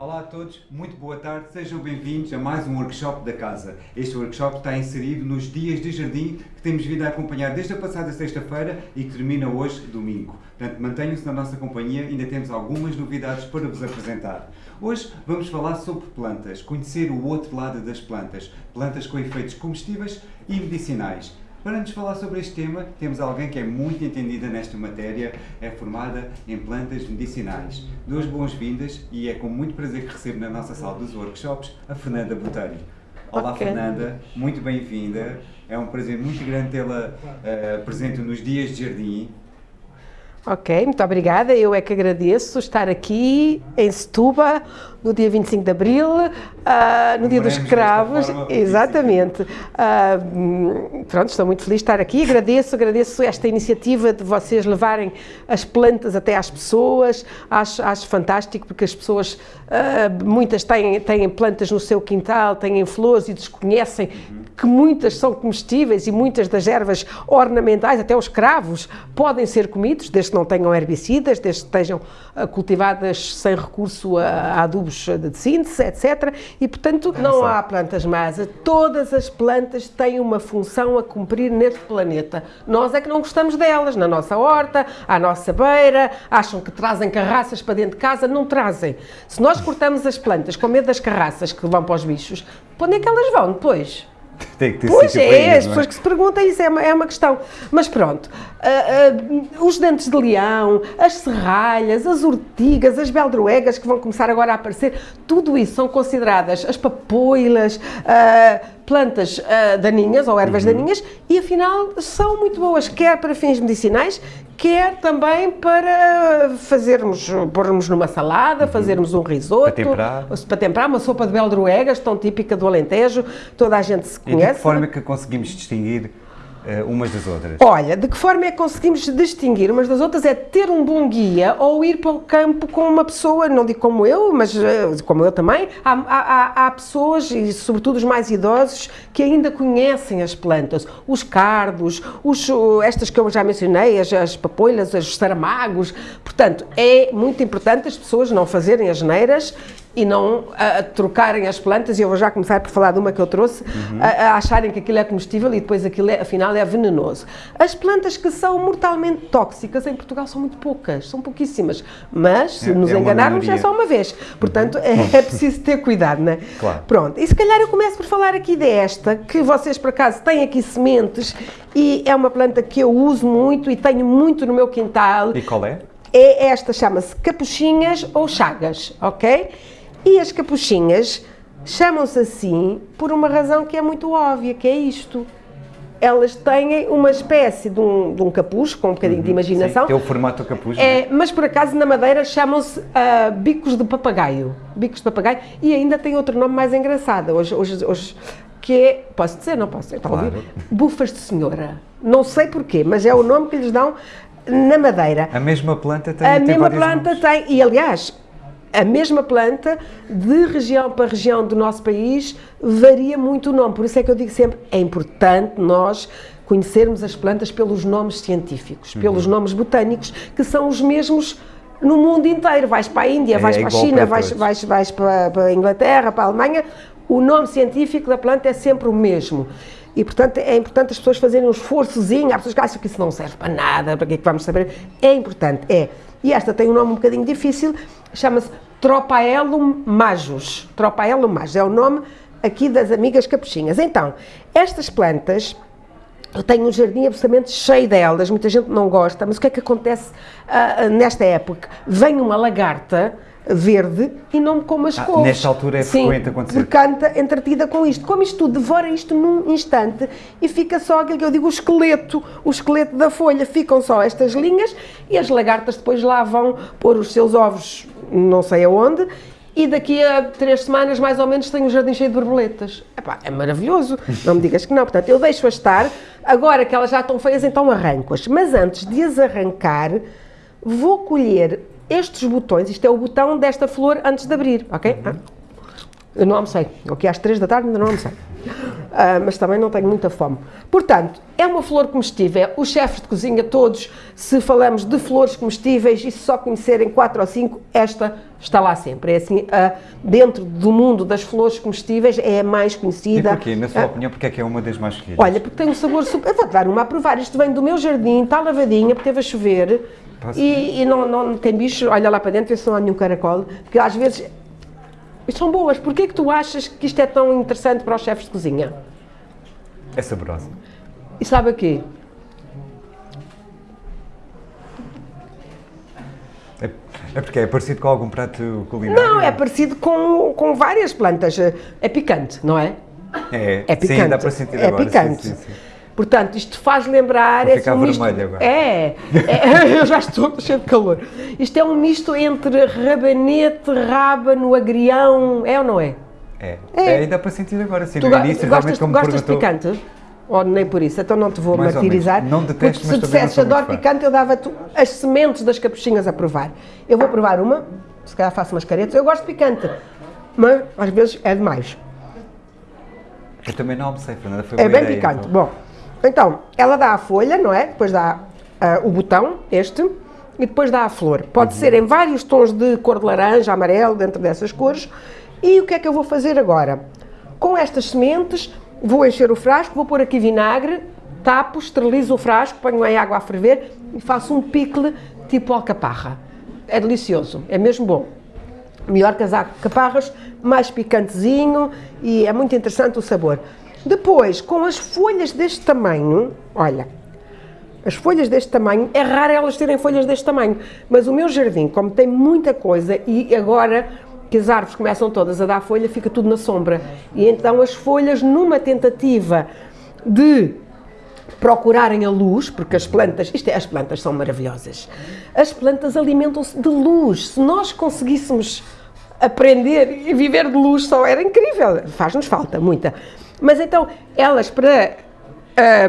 Olá a todos, muito boa tarde, sejam bem-vindos a mais um workshop da casa. Este workshop está inserido nos dias de jardim que temos vindo a acompanhar desde a passada sexta-feira e que termina hoje, domingo. Portanto, mantenham-se na nossa companhia, ainda temos algumas novidades para vos apresentar. Hoje vamos falar sobre plantas, conhecer o outro lado das plantas, plantas com efeitos comestíveis e medicinais. Para nos falar sobre este tema, temos alguém que é muito entendida nesta matéria, é formada em plantas medicinais. Duas boas-vindas e é com muito prazer que recebo na nossa sala dos workshops a Fernanda Botelho. Olá okay. Fernanda, muito bem-vinda. É um prazer muito grande tê-la uh, presente nos dias de jardim. Ok, muito obrigada. Eu é que agradeço estar aqui em Setúbal no dia 25 de Abril, uh, no Dia dos Escravos. Exatamente. Uh, pronto, estou muito feliz de estar aqui. Agradeço, agradeço esta iniciativa de vocês levarem as plantas até às pessoas. Acho, acho fantástico porque as pessoas, uh, muitas têm, têm plantas no seu quintal, têm flores e desconhecem que muitas são comestíveis e muitas das ervas ornamentais, até os cravos, podem ser comidos, desde que não tenham herbicidas, desde que estejam cultivadas sem recurso a, a adubos de síntese, etc. E, portanto, não há plantas más. Todas as plantas têm uma função a cumprir neste planeta. Nós é que não gostamos delas, na nossa horta, à nossa beira, acham que trazem carraças para dentro de casa, não trazem. Se nós cortamos as plantas com medo das carraças que vão para os bichos, para onde é que elas vão depois? Tem que ter pois é, as é? pessoas que se perguntam isso é uma, é uma questão. Mas pronto, uh, uh, os dentes de leão, as serralhas, as urtigas, as beldroegas que vão começar agora a aparecer, tudo isso são consideradas as papoilas, uh, plantas daninhas ou ervas uhum. daninhas e afinal são muito boas, quer para fins medicinais, quer também para fazermos, pormos numa salada, uhum. fazermos um risoto, para temperar. para temperar, uma sopa de beldroegas, tão típica do Alentejo, toda a gente se conhece. E de que forma é que conseguimos distinguir uh, umas das outras? Olha, de que forma é que conseguimos distinguir umas das outras? É ter um bom guia ou ir para o campo com uma pessoa, não digo como eu, mas uh, como eu também, há, há, há, pessoas, e sobretudo os mais idosos, que ainda conhecem as plantas, os cardos, os, estas que eu já mencionei, as, as papoilas, os saramagos, portanto, é muito importante as pessoas não fazerem as neiras e não a, a, trocarem as plantas, e eu vou já começar por falar de uma que eu trouxe, uhum. a, a, acharem que aquilo é comestível e depois aquilo é, afinal é venenoso. As plantas que são mortalmente tóxicas em Portugal são muito poucas, são pouquíssimas, mas se é, nos é enganarmos é só uma vez, portanto uhum. é, é, preciso ter cuidado, não é? Claro. Pronto, e se calhar eu começo por falar aqui desta, que vocês por acaso têm aqui sementes e é uma planta que eu uso muito e tenho muito no meu quintal. E qual é? É esta, chama-se capuchinhas ou chagas, ok? E as capuchinhas chamam-se assim por uma razão que é muito óbvia, que é isto. Elas têm uma espécie de um, de um capuz, com um bocadinho uhum, de imaginação. Sim, tem o formato do capuz. É, é, mas por acaso na Madeira chamam-se uh, bicos de papagaio. Bicos de papagaio. E ainda tem outro nome mais engraçado. Hoje, hoje, hoje que é, posso dizer, não posso dizer, claro. Bufas de senhora. Não sei porquê, mas é o nome que lhes dão na Madeira. A mesma planta tem A tem mesma planta nomes. tem, e aliás, a mesma planta, de região para região do nosso país, varia muito o nome. Por isso é que eu digo sempre, é importante nós conhecermos as plantas pelos nomes científicos, uhum. pelos nomes botânicos, que são os mesmos no mundo inteiro. Vais para a Índia, é, vais para a China, para vais, vais, vais para, para a Inglaterra, para a Alemanha, o nome científico da planta é sempre o mesmo. E, portanto, é importante as pessoas fazerem um esforçozinho. Há pessoas que acham que isso não serve para nada, para que é que vamos saber? É importante, é. E esta tem um nome um bocadinho difícil, chama-se Tropaelum majus. Tropaelum majus é o nome aqui das amigas capuchinhas. Então, estas plantas, eu tenho um jardim absolutamente cheio delas, muita gente não gosta, mas o que é que acontece uh, nesta época? Vem uma lagarta verde e não me come as ah, couves. Nesta altura é Sim, frequente acontecer. porque canta entretida com isto. Come isto tudo, devora isto num instante e fica só aquilo que eu digo, o esqueleto, o esqueleto da folha. Ficam só estas linhas e as lagartas depois lá vão pôr os seus ovos não sei aonde e daqui a três semanas, mais ou menos, tenho um jardim cheio de borboletas. Epá, é maravilhoso, não me digas que não. Portanto, eu deixo-as estar, agora que elas já estão feias, então arranco-as. Mas antes de as arrancar, vou colher estes botões, isto é o botão desta flor antes de abrir, ok? Uhum. Eu não almocei, aqui às três da tarde ainda não almocei. Uh, mas também não tenho muita fome. Portanto, é uma flor comestível. Os chefes de cozinha todos, se falamos de flores comestíveis e se só conhecerem quatro ou cinco, esta está lá sempre. É assim, uh, dentro do mundo das flores comestíveis, é a mais conhecida. E porquê? Na sua uh, opinião, porque é que é uma das mais queridas? Olha, porque tem um sabor super... Eu vou-te dar uma a provar. Isto vem do meu jardim, está lavadinha, porque teve a chover. E, e, não, não tem bicho, olha lá para dentro, vê se não há nenhum caracol. Porque às vezes são boas. Porquê que tu achas que isto é tão interessante para os chefes de cozinha? É saborosa. E sabe o quê? É, é porque é parecido com algum prato culinário? Não, é parecido com, com várias plantas. É picante, não é? É, é picante. Sim, dá para sentir é agora. Picante. Sim, sim, sim. Portanto, isto faz lembrar... Vou ficar é um misto, agora. É, é, eu já estou cheio de calor. Isto é um misto entre rabanete, rábano, agrião, é ou não é? É, é. é dá para sentir agora, sim, tu, no início gostas, como Gostas de picante? Ou nem por isso, então não te vou Mais martirizar. Não detesto, porque se dissesse adoro picante, eu dava-te as sementes das capuchinhas a provar. Eu vou provar uma, se calhar faço umas caretas, eu gosto de picante, mas às vezes é demais. Eu também não almocei, Fernanda, foi É bem ideia, picante. Então. Bom, então, ela dá a folha, não é? Depois dá uh, o botão, este, e depois dá a flor. Pode uhum. ser em vários tons de cor de laranja, amarelo, dentro dessas cores. E o que é que eu vou fazer agora? Com estas sementes, vou encher o frasco, vou pôr aqui vinagre, tapo, esterilizo o frasco, ponho em água a ferver e faço um picle tipo alcaparra. É delicioso, é mesmo bom. Melhor que as alcaparras, mais picantezinho e é muito interessante o sabor. Depois, com as folhas deste tamanho, olha, as folhas deste tamanho, é raro elas terem folhas deste tamanho, mas o meu jardim, como tem muita coisa e agora que as árvores começam todas a dar folha, fica tudo na sombra. E então as folhas, numa tentativa de procurarem a luz, porque as plantas, isto é, as plantas são maravilhosas. As plantas alimentam-se de luz. Se nós conseguíssemos aprender e viver de luz só era incrível. Faz-nos falta muita. Mas então, elas para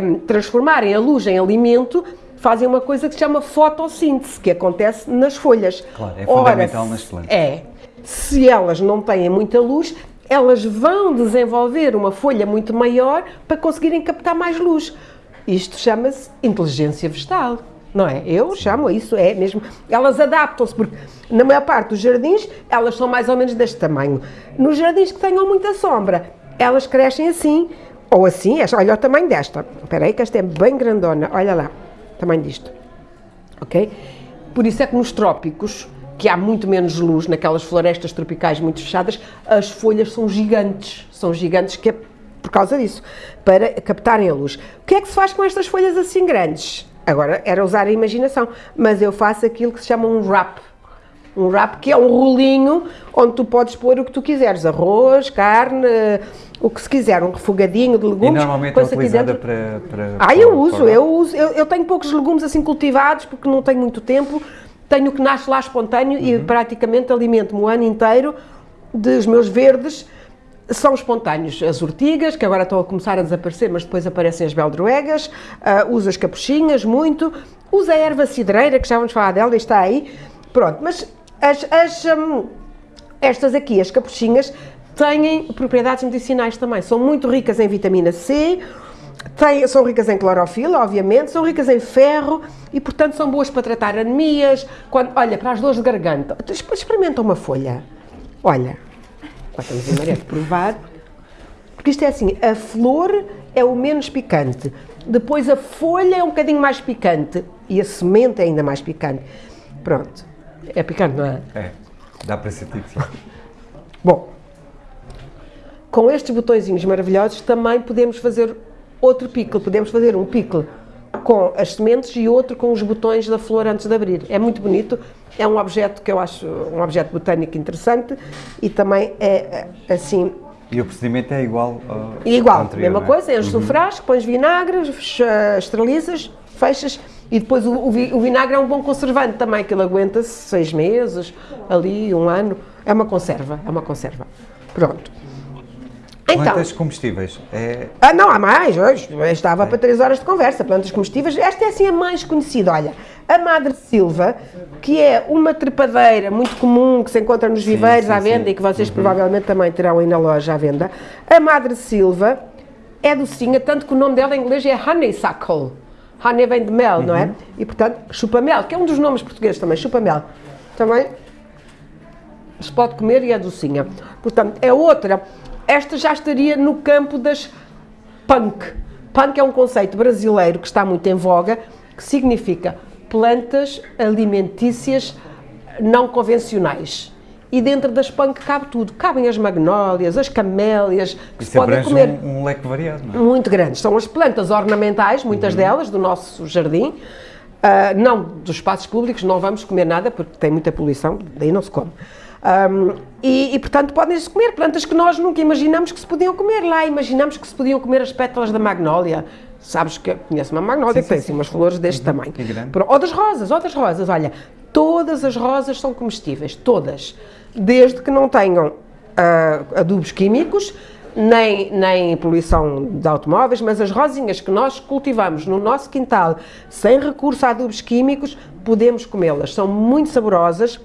um, transformarem a luz em alimento, fazem uma coisa que se chama fotossíntese, que acontece nas folhas. Claro, é fundamental Ora, nas plantas. É. Se elas não têm muita luz, elas vão desenvolver uma folha muito maior para conseguirem captar mais luz. Isto chama-se inteligência vegetal, não é? Eu chamo isso, é mesmo. Elas adaptam-se, porque na maior parte dos jardins elas são mais ou menos deste tamanho. Nos jardins que tenham muita sombra, elas crescem assim, ou assim, olha o tamanho desta. Espera aí que esta é bem grandona, olha lá, tamanho disto. Ok? Por isso é que nos trópicos, que há muito menos luz, naquelas florestas tropicais muito fechadas, as folhas são gigantes, são gigantes que é por causa disso, para captarem a luz. O que é que se faz com estas folhas assim grandes? Agora, era usar a imaginação, mas eu faço aquilo que se chama um wrap, um wrap que é um rolinho onde tu podes pôr o que tu quiseres, arroz, carne, o que se quiser, um refogadinho de legumes. E normalmente é utilizada para, para... Ah, eu uso, eu uso, eu, eu, tenho poucos legumes assim cultivados porque não tenho muito tempo, tenho que nasce lá espontâneo uhum. e praticamente alimento-me o ano inteiro dos meus verdes, são espontâneos. As ortigas, que agora estão a começar a desaparecer, mas depois aparecem as beldroegas, uh, uso as capuchinhas muito, uso a erva cidreira, que já vamos falar dela, está aí, pronto, mas as, as, um, estas aqui, as capuchinhas, têm propriedades medicinais também. São muito ricas em vitamina C, têm, são ricas em clorofila, obviamente, são ricas em ferro e, portanto, são boas para tratar anemias. Quando, olha, para as dores de garganta, experimenta uma folha. Olha, agora estamos em maré de provar. Porque isto é assim, a flor é o menos picante, depois a folha é um bocadinho mais picante e a semente é ainda mais picante. Pronto. É picante, não é? É, dá para sentir sim. Bom, com estes botõezinhos maravilhosos também podemos fazer outro pickle. Podemos fazer um pickle com as sementes e outro com os botões da flor antes de abrir. É muito bonito, é um objeto que eu acho um objeto botânico interessante e também é assim... E o procedimento é igual ao Igual, anterior, mesma é? coisa, enches uhum. o frasco, pões vinagre, esterilizas, fechas e depois o, o, vinagre é um bom conservante também, que ele aguenta-se seis meses, ali, um ano. É uma conserva, é uma conserva. Pronto. Plantas então, comestíveis. É... Ah, não, há mais. Hoje estava é. para três horas de conversa. Plantas comestíveis. Esta é assim a mais conhecida. Olha, a Madre Silva, que é uma trepadeira muito comum que se encontra nos viveiros sim, à venda sim. e que vocês uhum. provavelmente também terão aí na loja à venda. A Madre Silva é docinha, tanto que o nome dela em inglês é honeysuckle. Honey vem de mel, uhum. não é? E portanto, chupa-mel, que é um dos nomes portugueses também, chupa-mel. Também se pode comer e é docinha. Portanto, é outra. Esta já estaria no campo das punk. Punk é um conceito brasileiro que está muito em voga, que significa plantas alimentícias não convencionais. E dentro das punk cabe tudo. Cabem as magnólias, as camélias, que Isso se podem comer. Um, um leque variado, não é? Muito grande. São as plantas ornamentais, muitas uhum. delas, do nosso jardim. Uh, não dos espaços públicos, não vamos comer nada porque tem muita poluição, daí não se come. Um, e, e, portanto, podem-se comer plantas que nós nunca imaginamos que se podiam comer lá. Imaginamos que se podiam comer as pétalas da magnólia. Sabes que conhece uma magnólia sim, que tem assim, umas flores deste uhum, tamanho. Ou das rosas, ou das rosas. Olha, todas as rosas são comestíveis, todas. Desde que não tenham uh, adubos químicos, nem, nem poluição de automóveis, mas as rosinhas que nós cultivamos no nosso quintal, sem recurso a adubos químicos, podemos comê-las. São muito saborosas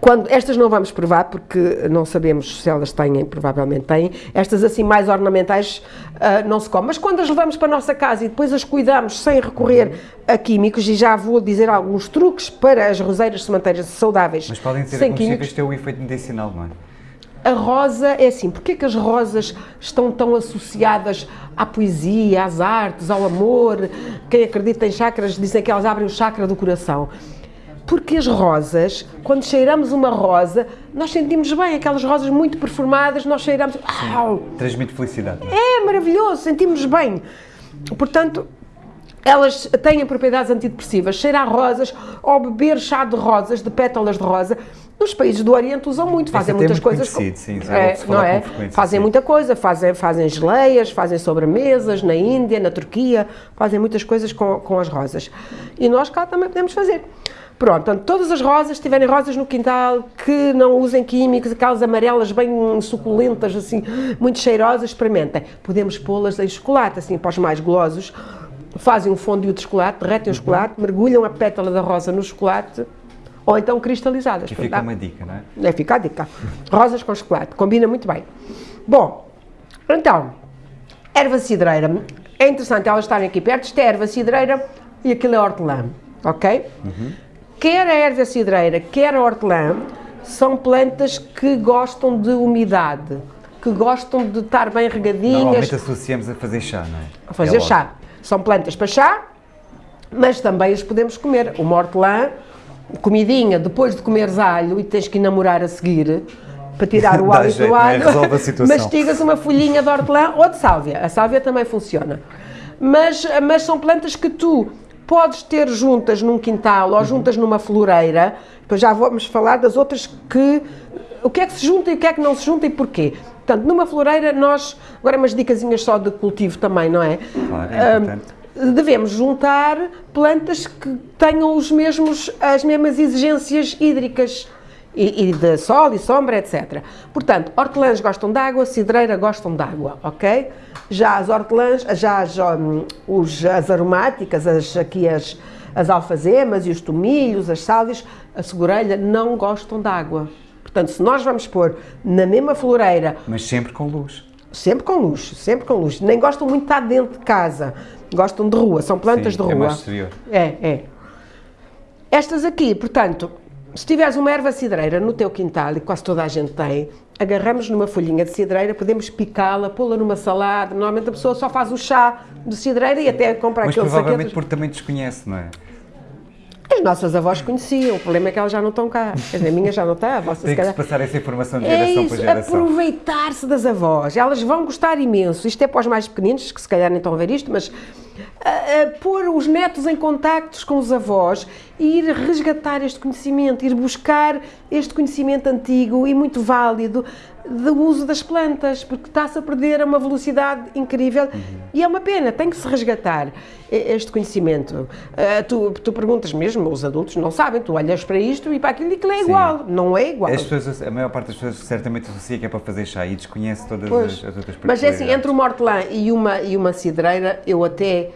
quando, estas não vamos provar porque não sabemos se elas têm, provavelmente têm. Estas assim mais ornamentais uh, não se comem. Mas quando as levamos para a nossa casa e depois as cuidamos sem recorrer a químicos, e já vou dizer alguns truques para as roseiras se manterem saudáveis. Mas podem ser sem químicos. ter o efeito medicinal, não é? A rosa é assim, porquê que as rosas estão tão associadas à poesia, às artes, ao amor? Quem acredita em chakras dizem que elas abrem o chakra do coração. Porque as rosas, quando cheiramos uma rosa, nós sentimos bem, aquelas rosas muito perfumadas, nós cheiramos. Transmite felicidade. É? é maravilhoso, sentimos bem. Portanto, elas têm propriedades antidepressivas. Cheirar rosas ou beber chá de rosas, de pétalas de rosa, nos países do Oriente usam muito, fazem muitas muito coisas. Com, sim, é, não é? Fazem sim. muita coisa, fazem, fazem geleias, fazem sobremesas na Índia, na Turquia, fazem muitas coisas com, com as rosas. E nós cá também podemos fazer. Pronto, portanto, todas as rosas, se tiverem rosas no quintal, que não usem químicos, aquelas amarelas bem suculentas, assim, muito cheirosas, experimentem. Podemos pô-las em chocolate, assim, para os mais golosos. Fazem um fondue de chocolate, derretem o uhum. chocolate, mergulham a pétala da rosa no chocolate, ou então cristalizadas. Que fica uma dica, não é? É, fica a dica. Rosas com chocolate, combina muito bem. Bom, então, erva cidreira. É interessante elas estarem aqui perto. Isto é erva cidreira e aquilo é hortelã, ok? Uhum. Quer a erva cidreira, quer a hortelã, são plantas que gostam de umidade, que gostam de estar bem regadinhas. Normalmente associamos a fazer chá, não é? A fazer é chá. São plantas para chá, mas também as podemos comer. Uma hortelã, comidinha, depois de comeres alho e tens que namorar a seguir, para tirar o hálito do alho, é? mastigas uma folhinha de hortelã ou de sálvia. A sálvia também funciona. Mas, mas são plantas que tu podes ter juntas num quintal ou juntas numa floreira, depois já vamos falar das outras que, o que é que se junta e o que é que não se junta e porquê. Portanto, numa floreira nós, agora umas dicasinhas só de cultivo também, não é? Claro, é um, devemos juntar plantas que tenham os mesmos, as mesmas exigências hídricas e, e, de sol e sombra, etc. Portanto, hortelãs gostam de água, cidreira gostam de água, ok? Já as hortelãs, já as, um, os, as aromáticas, as, aqui as, as alfazemas e os tomilhos, as sálvias, a segurelha não gostam de água. Portanto, se nós vamos pôr na mesma floreira... Mas sempre com luz. Sempre com luz, sempre com luz. Nem gostam muito de estar dentro de casa, gostam de rua, são plantas Sim, de rua. é mais exterior. É, é. Estas aqui, portanto, se tiveres uma erva cidreira no teu quintal, e quase toda a gente tem, agarramos numa folhinha de cidreira, podemos picá-la, pô-la numa salada. Normalmente a pessoa só faz o chá de cidreira e até compra Mas aquele provavelmente saquetos. porque também desconhece, não é? As nossas avós conheciam, o problema é que elas já não estão cá. A minha já não está, a vossa Tem se que passar essa informação de é geração é isso, para geração. aproveitar-se das avós. Elas vão gostar imenso. Isto é para os mais pequeninos, que se calhar nem estão a ver isto, mas uh, pôr os netos em contactos com os avós e ir resgatar este conhecimento, ir buscar este conhecimento antigo e muito válido do uso das plantas, porque está-se a perder a uma velocidade incrível uhum. e é uma pena, tem que se resgatar este conhecimento. Uh, tu, tu perguntas mesmo, os adultos não sabem, tu olhas para isto e para aquilo e aquilo é igual, Sim. não é igual. As pessoas, a maior parte das pessoas certamente associa que é para fazer chá e desconhece todas as, as, outras Mas é assim, entre uma hortelã e uma, e uma cidreira, eu até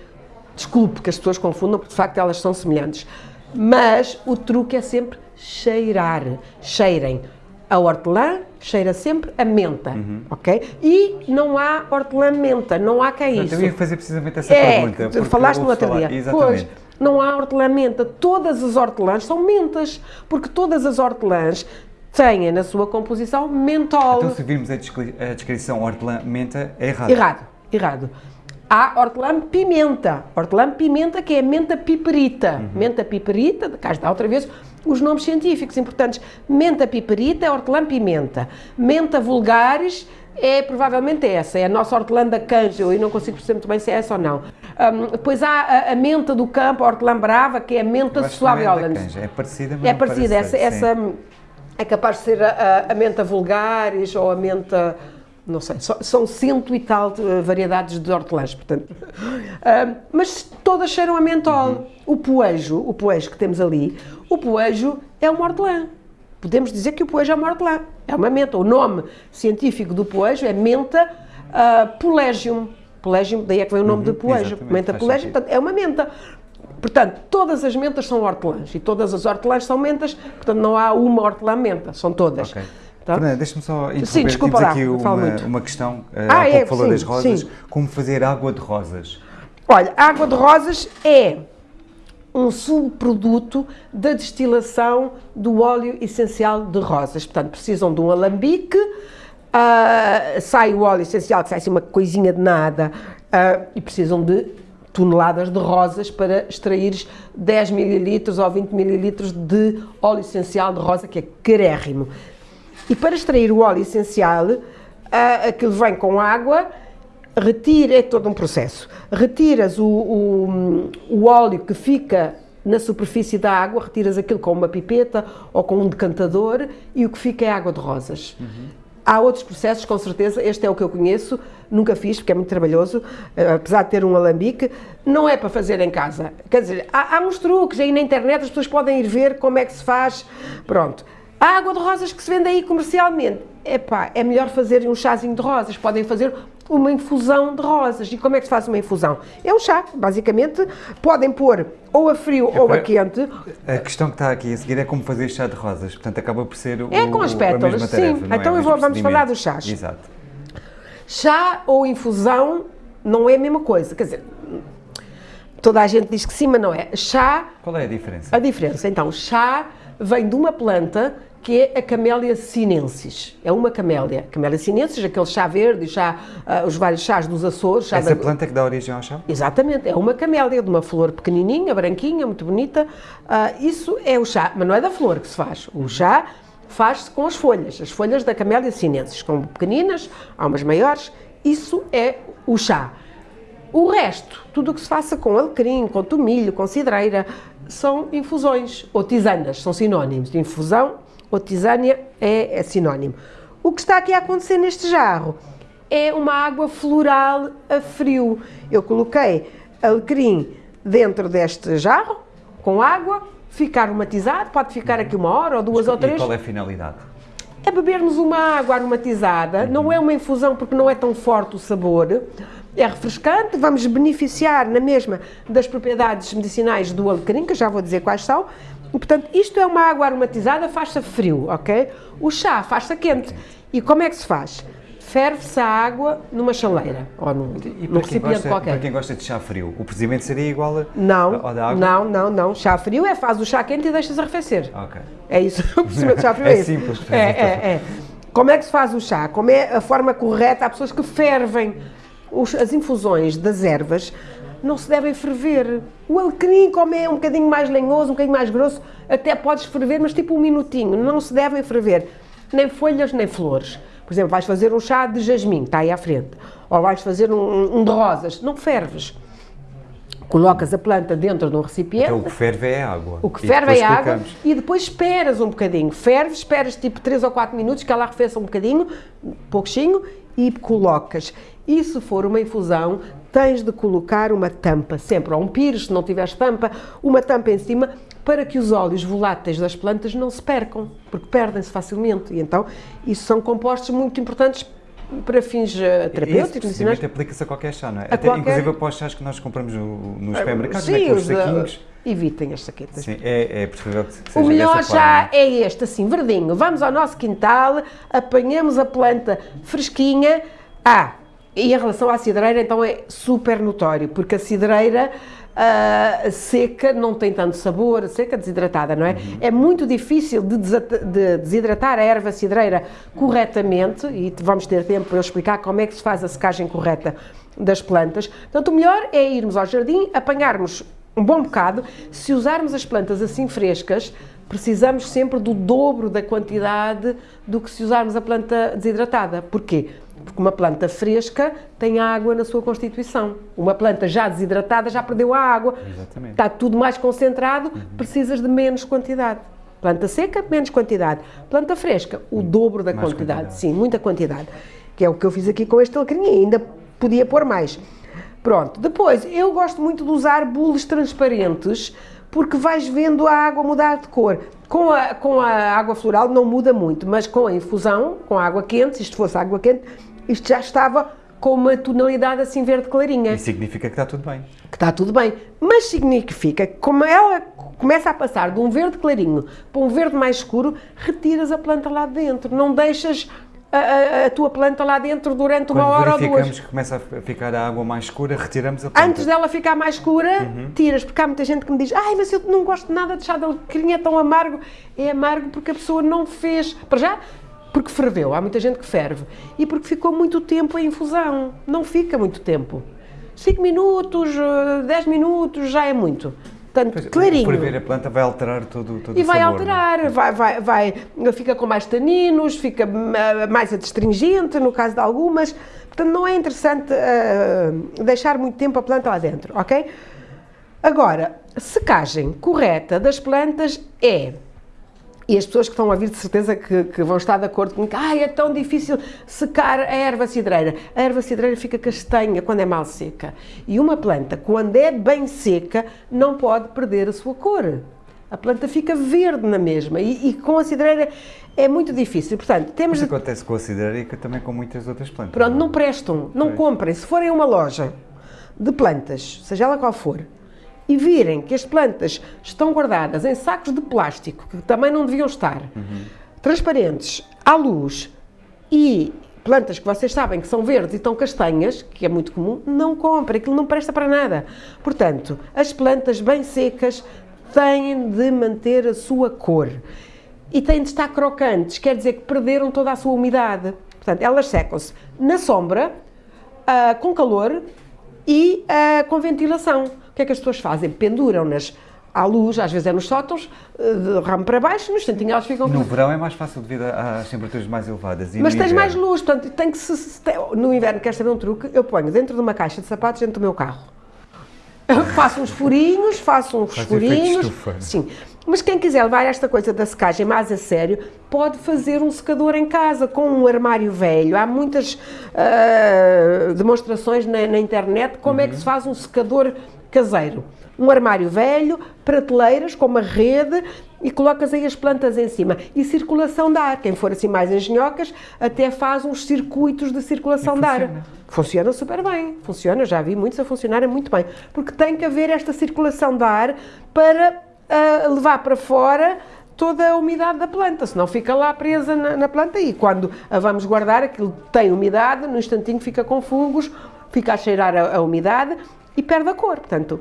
desculpe que as pessoas confundam, porque de facto elas são semelhantes. Mas o truque é sempre cheirar. Cheirem. A hortelã cheira sempre a menta, uhum. ok? E não há hortelã-menta, não há que é isso. Eu ia fazer precisamente essa é, pergunta. Falaste no outro dia. Exatamente. Pois, não há hortelã-menta. Todas as hortelãs são mentas, porque todas as hortelãs têm na sua composição mentol. Então, se virmos a, a descrição hortelã-menta, é errado. Errado, errado. Há hortelã-pimenta. Hortelã-pimenta que é menta piperita. Uhum. Menta piperita, cá está outra vez os nomes científicos importantes. Menta piperita é hortelã-pimenta. Menta vulgares é provavelmente essa, é a nossa hortelã da canja, eu não consigo perceber muito bem se é essa ou não. Um, depois há a, a, menta do campo, a hortelã brava, que é a menta suave É, é parecida, mas É parecida, essa, essa é capaz de ser a, a, menta vulgares ou a menta não sei, são cento e tal variedades de hortelãs, portanto. Uh, mas todas cheiram a mentol. Uhum. O poejo, o poejo que temos ali, o poejo é uma hortelã. Podemos dizer que o poejo é uma hortelã, é uma menta. O nome científico do poejo é menta uh, polegium. Polegium, daí é que vem o nome uhum, de poejo. Menta polegium, portanto, é uma menta. Portanto, todas as mentas são hortelãs e todas as hortelãs são mentas, portanto não há uma hortelã-menta, são todas. Okay. Tá? Fernanda, deixa-me só interromper. Sim, desculpa Temos aqui uma, uma, questão. Uh, ah, há é, pouco falou sim, das rosas. Sim. Como fazer água de rosas? Olha, a água de rosas é um subproduto da destilação do óleo essencial de rosas. Portanto, precisam de um alambique, uh, sai o óleo essencial, que sai assim uma coisinha de nada, uh, e precisam de toneladas de rosas para extrair 10 mililitros ou 20 mililitros de óleo essencial de rosa, que é carérrimo. E para extrair o óleo essencial, aquilo vem com água, retira, é todo um processo. Retiras o, o, o óleo que fica na superfície da água, retiras aquilo com uma pipeta ou com um decantador e o que fica é água de rosas. Uhum. Há outros processos, com certeza, este é o que eu conheço, nunca fiz porque é muito trabalhoso, eh, apesar de ter um alambique, não é para fazer em casa. Quer dizer, há, há uns truques aí na internet, as pessoas podem ir ver como é que se faz, pronto. A água de rosas que se vende aí comercialmente, epá, é melhor fazer um chazinho de rosas, podem fazer uma infusão de rosas. E como é que se faz uma infusão? É um chá, basicamente, podem pôr ou a frio é ou a quente. A questão que está aqui a seguir é como fazer chá de rosas, portanto acaba por ser o, É com as pétalas, sim. É? Então é vou, vamos falar dos chás. Exato. Chá ou infusão não é a mesma coisa, quer dizer, toda a gente diz que sim, mas não é. Chá... Qual é a diferença? A diferença, então, chá vem de uma planta que é a Camélia sinensis. É uma camélia. Camélia sinensis, aquele chá verde, chá, uh, os vários chás dos Açores. Chá Essa da... planta que dá origem ao chá? Exatamente, é uma camélia de uma flor pequenininha, branquinha, muito bonita. Uh, isso é o chá, mas não é da flor que se faz. O chá faz-se com as folhas, as folhas da Camélia sinensis, com pequeninas, há umas maiores. Isso é o chá. O resto, tudo o que se faça com alecrim, com tomilho, com cidreira, são infusões ou tisanas, são sinónimos de infusão ou tisânia é, é sinónimo. O que está aqui a acontecer neste jarro é uma água floral a frio. Eu coloquei alecrim dentro deste jarro, com água, ficar aromatizado, pode ficar aqui uma hora ou duas Mas, ou três. E qual é a finalidade? É bebermos uma água aromatizada, não é uma infusão porque não é tão forte o sabor, é refrescante, vamos beneficiar na mesma das propriedades medicinais do alecrim, que já vou dizer quais são, e, portanto, isto é uma água aromatizada, faz-se frio, ok? O chá faz-se quente. E como é que se faz? Ferve-se a água numa chaleira ou num, num recipiente gosta, qualquer. Para quem gosta de chá frio, o procedimento seria igual a, não, ao da água? Não, não, não. Chá frio é faz o chá quente e deixas arrefecer. Ok. É isso. O procedimento de chá frio é, é simples. É, é, é. Como é que se faz o chá? Como é a forma correta? Há pessoas que fervem os, as infusões das ervas não se devem ferver. O alecrim, como é um bocadinho mais lenhoso, um bocadinho mais grosso, até podes ferver, mas tipo um minutinho. Não se devem ferver nem folhas nem flores. Por exemplo, vais fazer um chá de jasmim, está aí à frente. Ou vais fazer um, um de rosas, não ferves. Colocas a planta dentro de um recipiente. Então o que ferve é água. O que ferve é água e depois esperas um bocadinho. Ferves, esperas tipo 3 ou 4 minutos que ela arrefeça um bocadinho, pouquinho, e colocas. E se for uma infusão, tens de colocar uma tampa, sempre, ou um pires, se não tiveres tampa, uma tampa em cima, para que os óleos voláteis das plantas não se percam, porque perdem-se facilmente. E então, isso são compostos muito importantes para fins uh, terapêuticos, medicinais. aplica-se a qualquer chá, não é? Até, qualquer... Inclusive para os chás que nós compramos no, nos supermercados, sim, né, os, saquinhos. evitem as saquetas. Sim, é, é preferível que seja O melhor já forma. é este, assim, verdinho. Vamos ao nosso quintal, apanhamos a planta fresquinha. Ah, e em relação à cidreira, então é super notório, porque a cidreira ah, seca não tem tanto sabor, seca desidratada, não é? Uhum. É muito difícil de, de desidratar a erva cidreira corretamente, e vamos ter tempo para eu explicar como é que se faz a secagem correta das plantas. Portanto, o melhor é irmos ao jardim, apanharmos um bom bocado. Se usarmos as plantas assim frescas, precisamos sempre do dobro da quantidade do que se usarmos a planta desidratada. Porquê? Porque uma planta fresca tem água na sua constituição. Uma planta já desidratada já perdeu a água. Exatamente. Está tudo mais concentrado, precisas de menos quantidade. Planta seca, menos quantidade. Planta fresca, o dobro da quantidade. quantidade. Sim, muita quantidade. Que é o que eu fiz aqui com este alecrim ainda podia pôr mais. Pronto. Depois, eu gosto muito de usar bules transparentes porque vais vendo a água mudar de cor. Com a, com a água floral não muda muito, mas com a infusão, com a água quente, se isto fosse água quente, isto já estava com uma tonalidade assim verde clarinha Isso significa que está tudo bem. que está tudo bem, mas significa que como ela começa a passar de um verde clarinho para um verde mais escuro, retiras a planta lá dentro, não deixas a, a- a tua planta lá dentro durante uma Quando hora ou verificamos duas. que começa a ficar a água mais escura, retiramos a planta. Antes dela ficar mais escura, tiras, porque há muita gente que me diz ai, mas eu não gosto nada de chá de alecrim, é tão amargo. É amargo porque a pessoa não fez, para já, porque ferveu, há muita gente que ferve, e porque ficou muito tempo em infusão, não fica muito tempo. 5 minutos, 10 minutos, já é muito. Portanto, Pois, clarinho. Ferver a planta vai alterar todo, todo E o vai sabor, não é? alterar, vai, vai, vai, fica com mais taninos, fica ah, mais adstringente no caso de algumas. Portanto, não é interessante ah, deixar muito tempo a planta lá dentro, ok? Agora, secagem correta das plantas é. E as pessoas que estão a vir de certeza que, que vão estar de acordo comigo, ah, é tão difícil secar a erva cidreira. A erva cidreira fica castanha quando é mal seca. E uma planta, quando é bem seca, não pode perder a sua cor. A planta fica verde na mesma. E, e com a cidreira é muito difícil. Portanto, temos acontece com a cidreira e também com muitas outras plantas. Pronto, não é? não prestam, não Pois. comprem. Se forem a uma loja de plantas, seja ela qual for, e virem que as plantas estão guardadas em sacos de plástico, que também não deviam estar, transparentes, à luz, e plantas que vocês sabem que são verdes e estão castanhas, que é muito comum, não comprem, aquilo não presta para nada. Portanto, as plantas bem secas têm de manter a sua cor e têm de estar crocantes, quer dizer que perderam toda a sua umidade. Portanto, elas secam-se na sombra, ah, com calor e ah, com ventilação. O que é que as pessoas fazem? Penduram-nas à luz, às vezes é nos sótãos, ah, de ramo para baixo, no instantinho elas ficam No verão é mais fácil devido às temperaturas mais elevadas. E mas tens inverno? mais luz, portanto, tem que se, se tem- no inverno queres saber um truque, eu ponho dentro de uma caixa de sapatos dentro do meu carro. Eu faço uns furinhos, faço uns Faz furinhos. estufa. Sim. Mas quem quiser levar esta coisa da secagem mais a sério, pode fazer um secador em casa com um armário velho. Há muitas ah, demonstrações na, na internet como é que se faz um secador caseiro. Um armário velho, prateleiras com uma rede e colocas aí as plantas em cima. E circulação de ar. Quem for assim mais engenhocas, até faz uns circuitos de circulação de ar. funciona. Funciona super bem, funciona, já vi muitos a funcionarem muito bem, porque tem que haver esta circulação de ar para ah, levar para fora toda a umidade da planta, senão fica lá presa na, na planta e quando a vamos guardar, aquilo tem umidade, no instantinho fica com fungos, fica a cheirar a, a umidade e perde a cor, portanto,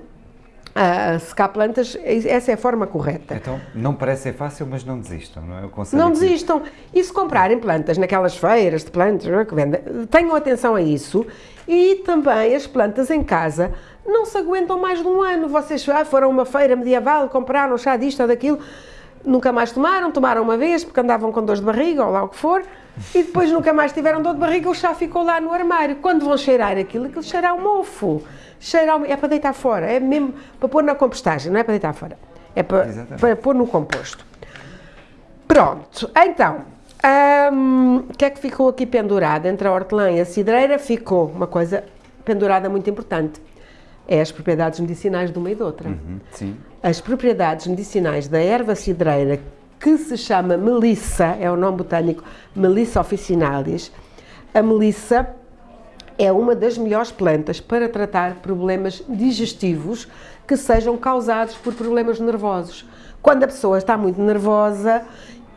a secar plantas, essa é a forma correta. Então, não parece ser fácil, mas não desistam, não é? O conselho Não desistam. E se comprarem plantas naquelas feiras de plantas é, que vendem, tenham atenção a isso. E também as plantas em casa não se aguentam mais de um ano. Vocês ah, foram a uma feira medieval, compraram chá disto ou daquilo, nunca mais tomaram, tomaram uma vez porque andavam com dores de barriga ou lá o que for, e depois nunca mais tiveram dor de barriga, o chá ficou lá no armário. Quando vão cheirar aquilo, aquilo cheira ao mofo. Cheira ao... É para deitar fora, é mesmo para pôr na compostagem, não é para deitar fora. É para, Exatamente. para pôr no composto. Pronto, então, hum, o que é que ficou aqui pendurado? Entre a hortelã e a cidreira ficou uma coisa pendurada muito importante. É as propriedades medicinais de uma e de outra. Uhum, sim. As propriedades medicinais da erva cidreira, que se chama melissa, é o nome botânico Melissa officinalis, a melissa é uma das melhores plantas para tratar problemas digestivos que sejam causados por problemas nervosos. Quando a pessoa está muito nervosa,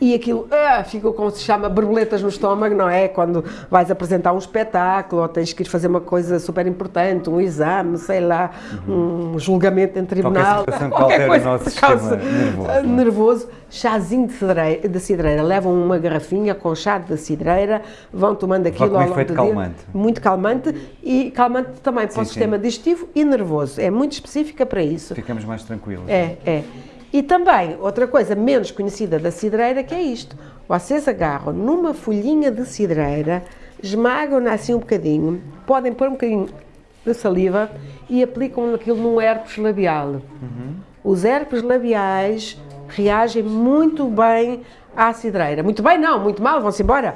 e aquilo ah, fica como se chama borboletas no estômago, não é? Quando vais apresentar um espetáculo ou tens que ir fazer uma coisa super importante, um exame, sei lá, uhum. um julgamento em tribunal, qualquer, qualquer coisa nosso que causa nervoso, é? nervoso, chazinho de cidreira, de cidreira, levam uma garrafinha com chá de cidreira, vão tomando aquilo ao longo do calmante. dia. Muito calmante e calmante também para sim, o sistema sim. digestivo e nervoso. É muito específica para isso. Ficamos mais tranquilos. É, é. E também, outra coisa menos conhecida da cidreira, que é isto. Vocês agarram numa folhinha de cidreira, esmagam-na assim um bocadinho, podem pôr um bocadinho de saliva e aplicam aquilo num herpes labial. Uhum. Os herpes labiais reagem muito bem à cidreira. Muito bem, não, muito mal, vão-se embora.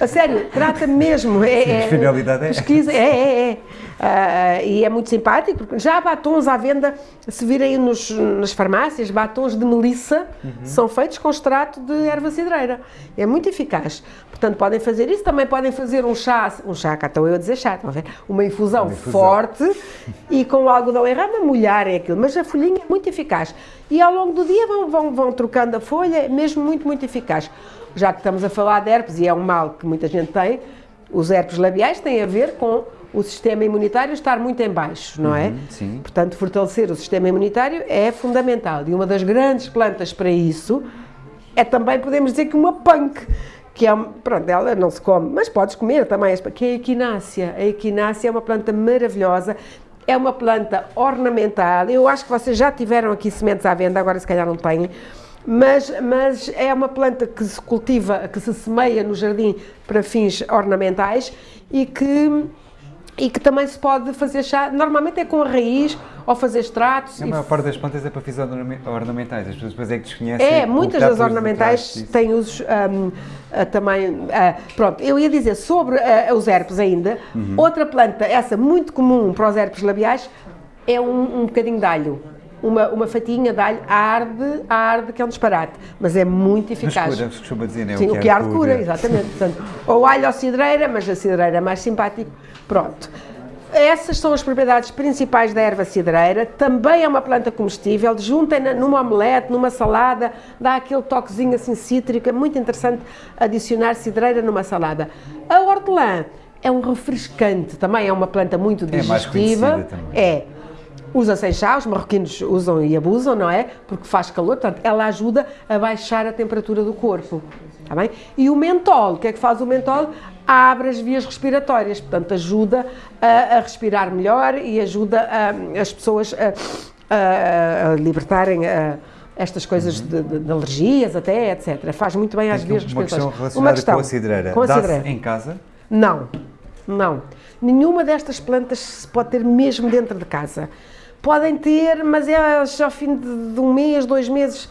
A sério, trata mesmo. É, é, finalidade é. Pesquisa, é, é, é. Uh, e é muito simpático, porque já há batons à venda, se virem nos, nas farmácias, batons de melissa uhum. são feitos com extrato de erva cidreira. É muito eficaz. Portanto, podem fazer isso, também podem fazer um chá, um chá, cá estou eu a dizer chá, estão a ver? Uma infusão, uma infusão. forte e com o algodão em rama molharem aquilo, mas a folhinha é muito eficaz. E ao longo do dia vão, vão, vão trocando a folha, é mesmo muito, muito eficaz. Já que estamos a falar de herpes, e é um mal que muita gente tem, os herpes labiais têm a ver com o sistema imunitário estar muito em baixo, não é? Uhum, sim. Portanto, fortalecer o sistema imunitário é fundamental. E uma das grandes plantas para isso é também, podemos dizer que uma punk, que é, pronto, ela não se come, mas podes comer também, que é a equinácea. A equinácea é uma planta maravilhosa, é uma planta ornamental. Eu acho que vocês já tiveram aqui sementes à venda, agora se calhar não têm. Mas, mas é uma planta que se cultiva, que se semeia no jardim para fins ornamentais e que e que também se pode fazer chá, normalmente é com a raiz ou fazer extratos. A maior parte das plantas é para fins ornamentais, as pessoas depois é que desconhecem. É, muitas das ornamentais têm usos um, uh, também. Uh, pronto, eu ia dizer sobre uh, os herpes ainda, uhum. outra planta, essa muito comum para os herpes labiais, é um, um bocadinho de alho uma, uma fatinha de alho arde, arde, que é um disparate, mas é muito eficaz. Mas cura, se costuma dizer, né? Sim, o que, arde cura, cura exatamente. Portanto, ou alho ou cidreira, mas a cidreira é mais simpático. Pronto. Essas são as propriedades principais da erva cidreira. Também é uma planta comestível. Juntem-na numa omelete, numa salada, dá aquele toquezinho assim cítrico. É muito interessante adicionar cidreira numa salada. A hortelã é um refrescante, também é uma planta muito digestiva. É mais também. É usa-se chá, os marroquinos usam e abusam, não é? Porque faz calor, portanto, ela ajuda a baixar a temperatura do corpo. Está bem? E o mentol, o que é que faz o mentol? Abre as vias respiratórias, portanto, ajuda a, a respirar melhor e ajuda a, as pessoas a, a libertarem estas coisas uhum. de, de, de, alergias até, etc. Faz muito bem às vias respiratórias. Uma questão relacionada uma questão, com a cidreira. Com a cidreira. em casa? Não, não. Nenhuma destas plantas se pode ter mesmo dentro de casa. Podem ter, mas é ao fim de, de um mês, dois meses,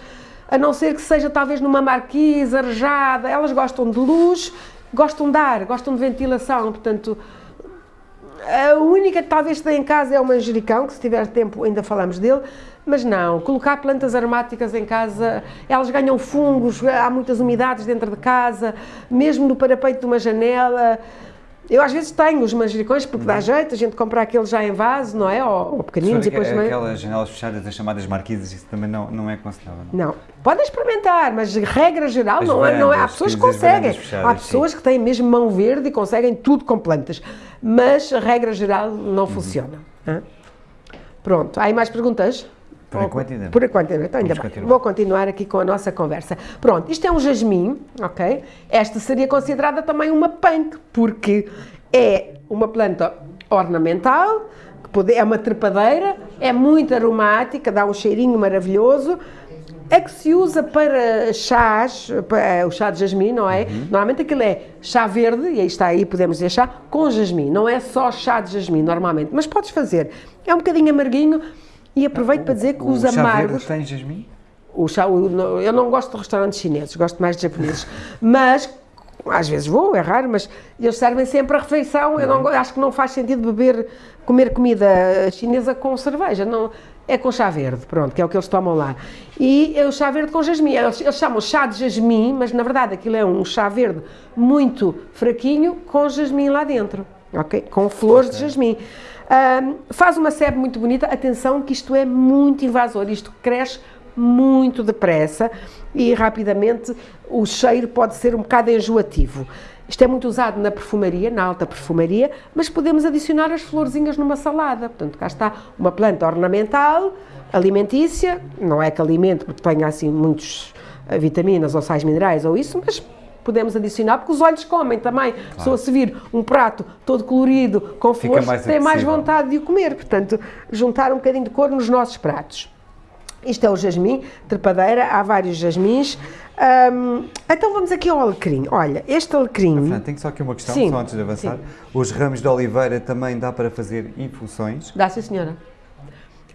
a não ser que seja talvez numa marquise, arejada, elas gostam de luz, gostam de ar, gostam de ventilação, portanto, a única que talvez tenha em casa é o manjericão, que se tiver tempo ainda falamos dele, mas não, colocar plantas aromáticas em casa, elas ganham fungos, há muitas umidades dentro de casa, mesmo no parapeito de uma janela, eu às vezes tenho os manjericões porque dá jeito, a gente compra aqueles já em vaso, não é? Ou, ou pequeninos e depois também... Aquelas janelas fechadas, as chamadas marquises, isso também não, não é aconselhável, não? Não. Podem experimentar, mas regra geral não, é, não é. Há pessoas que conseguem. Fechadas, há pessoas sim. que têm mesmo mão verde e conseguem tudo com plantas. Mas regra geral não uhum. funciona. Pronto. Há aí mais perguntas? Por enquanto ainda. Por enquanto ainda, então, ainda bem. Vou continuar aqui com a nossa conversa. Pronto, isto é um jasmim, ok? Esta seria considerada também uma punk, porque é uma planta ornamental, é uma trepadeira, é muito aromática, dá um cheirinho maravilhoso, é que se usa para chás, para, o chá de jasmim, não é? Uhum. Normalmente aquilo é chá verde, e aí está aí, podemos dizer chá, com jasmim, não é só chá de jasmim normalmente, mas podes fazer. É um bocadinho amarguinho, e aproveito o, para dizer que os amargos. tem jasmim? O chá, o, eu não gosto de restaurantes chineses, gosto mais de japoneses. mas às vezes vou, é raro, mas eles servem sempre a refeição. Eu não, acho que não faz sentido beber, comer comida chinesa com cerveja. Não, é com chá verde, pronto, que é o que eles tomam lá. E é o chá verde com jasmim. Eles, eles chamam chá de jasmim, mas na verdade aquilo é um chá verde muito fraquinho com jasmim lá dentro, ok? Com flores okay. de jasmim. Um, faz uma sebe muito bonita, atenção que isto é muito invasor, isto cresce muito depressa e rapidamente o cheiro pode ser um bocado enjoativo. Isto é muito usado na perfumaria, na alta perfumaria, mas podemos adicionar as florzinhas numa salada. Portanto, cá está uma planta ornamental, alimentícia, não é que alimente porque tenha assim muitos eh, vitaminas ou sais minerais ou isso, mas podemos adicionar, porque os olhos comem também. Claro. Pessoa se vir um prato todo colorido, com flores, tem mais vontade de o comer. Portanto, juntar um bocadinho de cor nos nossos pratos. Isto é o jasmim, trepadeira, há vários jasmins. Um, então vamos aqui ao alecrim. Olha, este alecrim... Fran, tenho só aqui uma questão, sim, só antes de avançar. Sim. Os ramos de oliveira também dá para fazer infusões? Dá, sim senhora.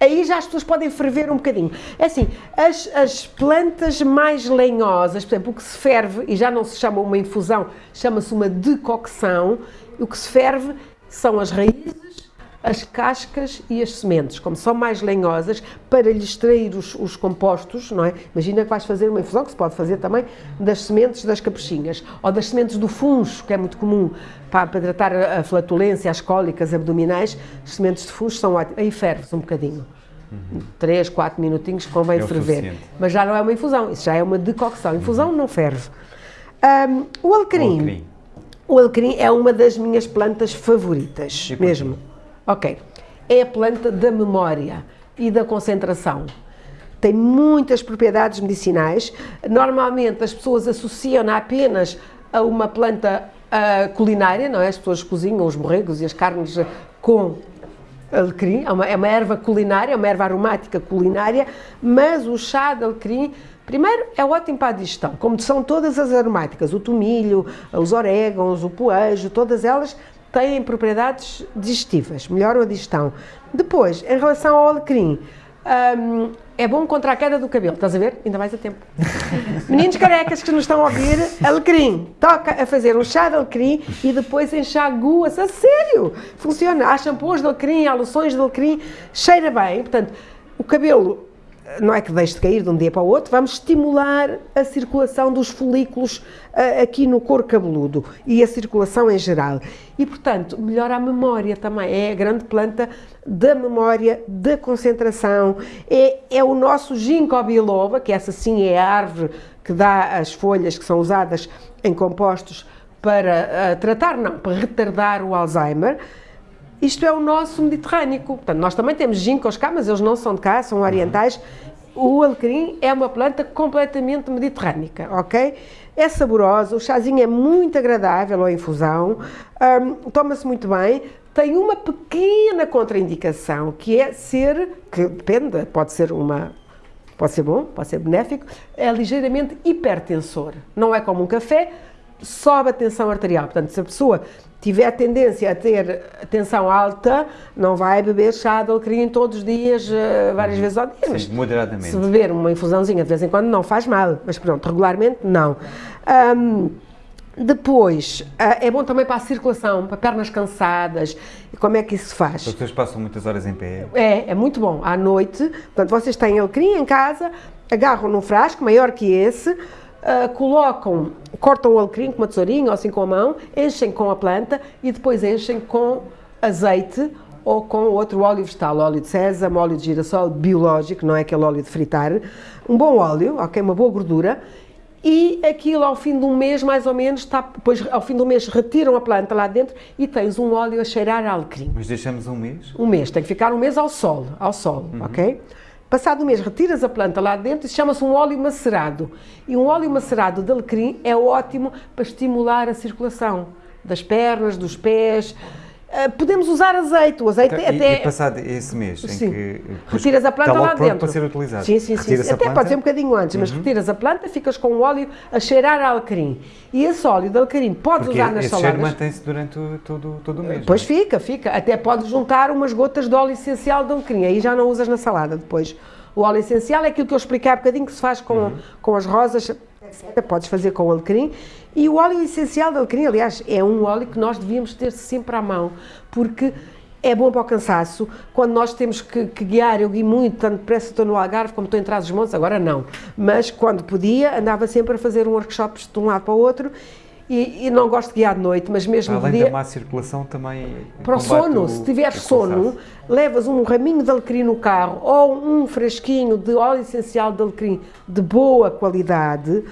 Aí já as pessoas podem ferver um bocadinho. É assim, as, as plantas mais lenhosas, por exemplo, o que se ferve, e já não se chama uma infusão, chama-se uma decocção, o que se ferve são as raízes, as cascas e as sementes, como são mais lenhosas, para lhe extrair os, os, compostos, não é? Imagina que vais fazer uma infusão, que se pode fazer também, das sementes das capuchinhas, ou das sementes do funcho, que é muito comum para, para tratar a flatulência, as cólicas abdominais, as sementes de funcho são ótimas. Aí ferves um bocadinho. Uhum. 3, 4 minutinhos convém é ferver. Mas já não é uma infusão, isso já é uma decocção. Infusão uhum. não ferve. Um, o alecrim. O alecrim é uma das minhas plantas favoritas, mesmo. Ok. É a planta da memória e da concentração. Tem muitas propriedades medicinais. Normalmente as pessoas associam-na apenas a uma planta uh, culinária, não é? As pessoas cozinham os borregos e as carnes com alecrim, é uma, é uma erva culinária, é uma erva aromática culinária, mas o chá de alecrim Primeiro, é ótimo para a digestão, como são todas as aromáticas, o tomilho, os orégãos, o poejo, todas elas têm propriedades digestivas, melhoram a digestão. Depois, em relação ao alecrim, um, é bom contra a queda do cabelo, estás a ver? Ainda mais a tempo. Meninos carecas que nos estão a ouvir, alecrim, toca a fazer um chá de alecrim e depois enxagua-se, a sério, funciona. Há shampoos de alecrim, há loções de alecrim, cheira bem, portanto, o cabelo não é que deixe de cair de um dia para o outro, vamos estimular a circulação dos folículos uh, aqui no couro cabeludo e a circulação em geral. E, portanto, melhora a memória também. É a grande planta da memória, da concentração. É, é o nosso ginkgo biloba, que essa sim é a árvore que dá as folhas que são usadas em compostos para uh, tratar, não, para retardar o Alzheimer. Isto é o nosso Mediterrâneo. Portanto, nós também temos ginkgos cá, mas eles não são de cá, são orientais. O alecrim é uma planta completamente mediterrânica, ok? É saborosa, o chazinho é muito agradável à infusão, um, toma-se muito bem, tem uma pequena contraindicação, que é ser, que depende, pode ser uma pode ser bom, pode ser benéfico, é ligeiramente hipertensor. Não é como um café, sobe a tensão arterial. Portanto, se a pessoa tiver tendência a ter tensão alta, não vai beber chá de alecrim todos os dias, eh, várias uhum. vezes ao dia. Sim, moderadamente. Se beber uma infusãozinha de vez em quando não faz mal, mas pronto, regularmente não. Um, depois, uh, é bom também para a circulação, para pernas cansadas. Como é que isso se faz? As pessoas passam muitas horas em pé. É, é muito bom. À noite, portanto, vocês têm alecrim em casa, agarram num frasco maior que esse, uh, colocam, cortam o alecrim com uma tesourinha ou assim com a mão, enchem com a planta e depois enchem com azeite ou com outro óleo vegetal, óleo de sésamo, óleo de girassol biológico, não é aquele óleo de fritar, um bom óleo, ok, uma boa gordura, e aquilo ao fim de um mês, mais ou menos, está, depois ao fim do mês retiram a planta lá dentro e tens um óleo a cheirar a alecrim. Mas deixamos um mês? Um mês, tem que ficar um mês ao sol, ao sol, uhum. ok? Passado um mês, retiras a planta lá dentro e chama-se um óleo macerado. E um óleo macerado de alecrim é ótimo para estimular a circulação das pernas, dos pés, podemos usar azeite, o azeite então, até... E, passado esse mês sim. em que... Retiras a planta lá dentro. para ser utilizado. Sim, sim, sim. Até planta... pode ser um bocadinho antes, uhum. mas retiras a planta, ficas com o óleo a cheirar a alecrim. E esse óleo de alecrim podes Porque usar nas esse saladas... cheiro mantém-se durante o, todo, todo o mês. Pois é? fica, fica. Até podes juntar umas gotas de óleo essencial de alecrim, aí já não usas na salada depois. O óleo essencial é aquilo que eu expliquei há bocadinho que se faz com, uhum. com as rosas. Podes fazer com alecrim. E o óleo essencial de alecrim, aliás, é um óleo que nós devíamos ter sempre à mão, porque é bom para o cansaço, quando nós temos que, que guiar, eu guio muito, tanto depressa estou no Algarve como estou em Trás-os-Montes, agora não, mas quando podia, andava sempre a fazer um workshops de um lado para o outro, e, e, não gosto de guiar de noite, mas mesmo Além de dia... da má circulação também... Para o sono, o, se tiveres sono, levas um raminho de alecrim no carro ou um fresquinho de óleo essencial de alecrim de boa qualidade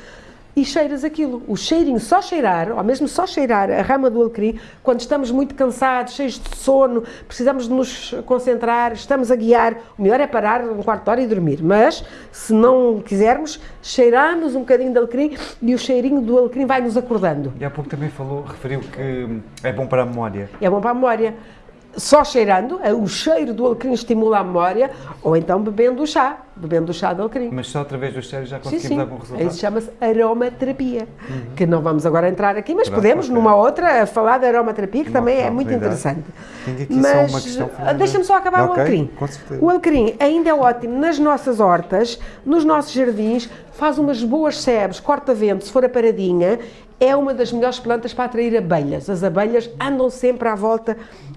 e cheiras aquilo. O cheirinho, só cheirar, ou mesmo só cheirar a rama do alecrim, quando estamos muito cansados, cheios de sono, precisamos de nos concentrar, estamos a guiar, o melhor é parar um quarto de hora e dormir. Mas, se não quisermos, cheiramos um bocadinho de alecrim e o cheirinho do alecrim vai nos acordando. E há pouco também falou, referiu que é bom para a memória. É bom para a memória só cheirando, é o cheiro do alecrim estimula a memória, ou então bebendo o chá, bebendo o chá de alecrim. Mas só através do cheiro já conseguimos sim, sim. dar bom resultado? Isso chama-se aromaterapia, uhum. que não vamos agora entrar aqui, mas podemos numa outra falar da aromaterapia, que também é muito interessante. Tenho aqui mas, só uma questão. Deixa-me só acabar okay, o alecrim. O alecrim ainda é ótimo nas nossas hortas, nos nossos jardins, faz umas boas sebes, corta-vento, se for a paradinha, é uma das melhores plantas para atrair abelhas. As abelhas andam sempre à volta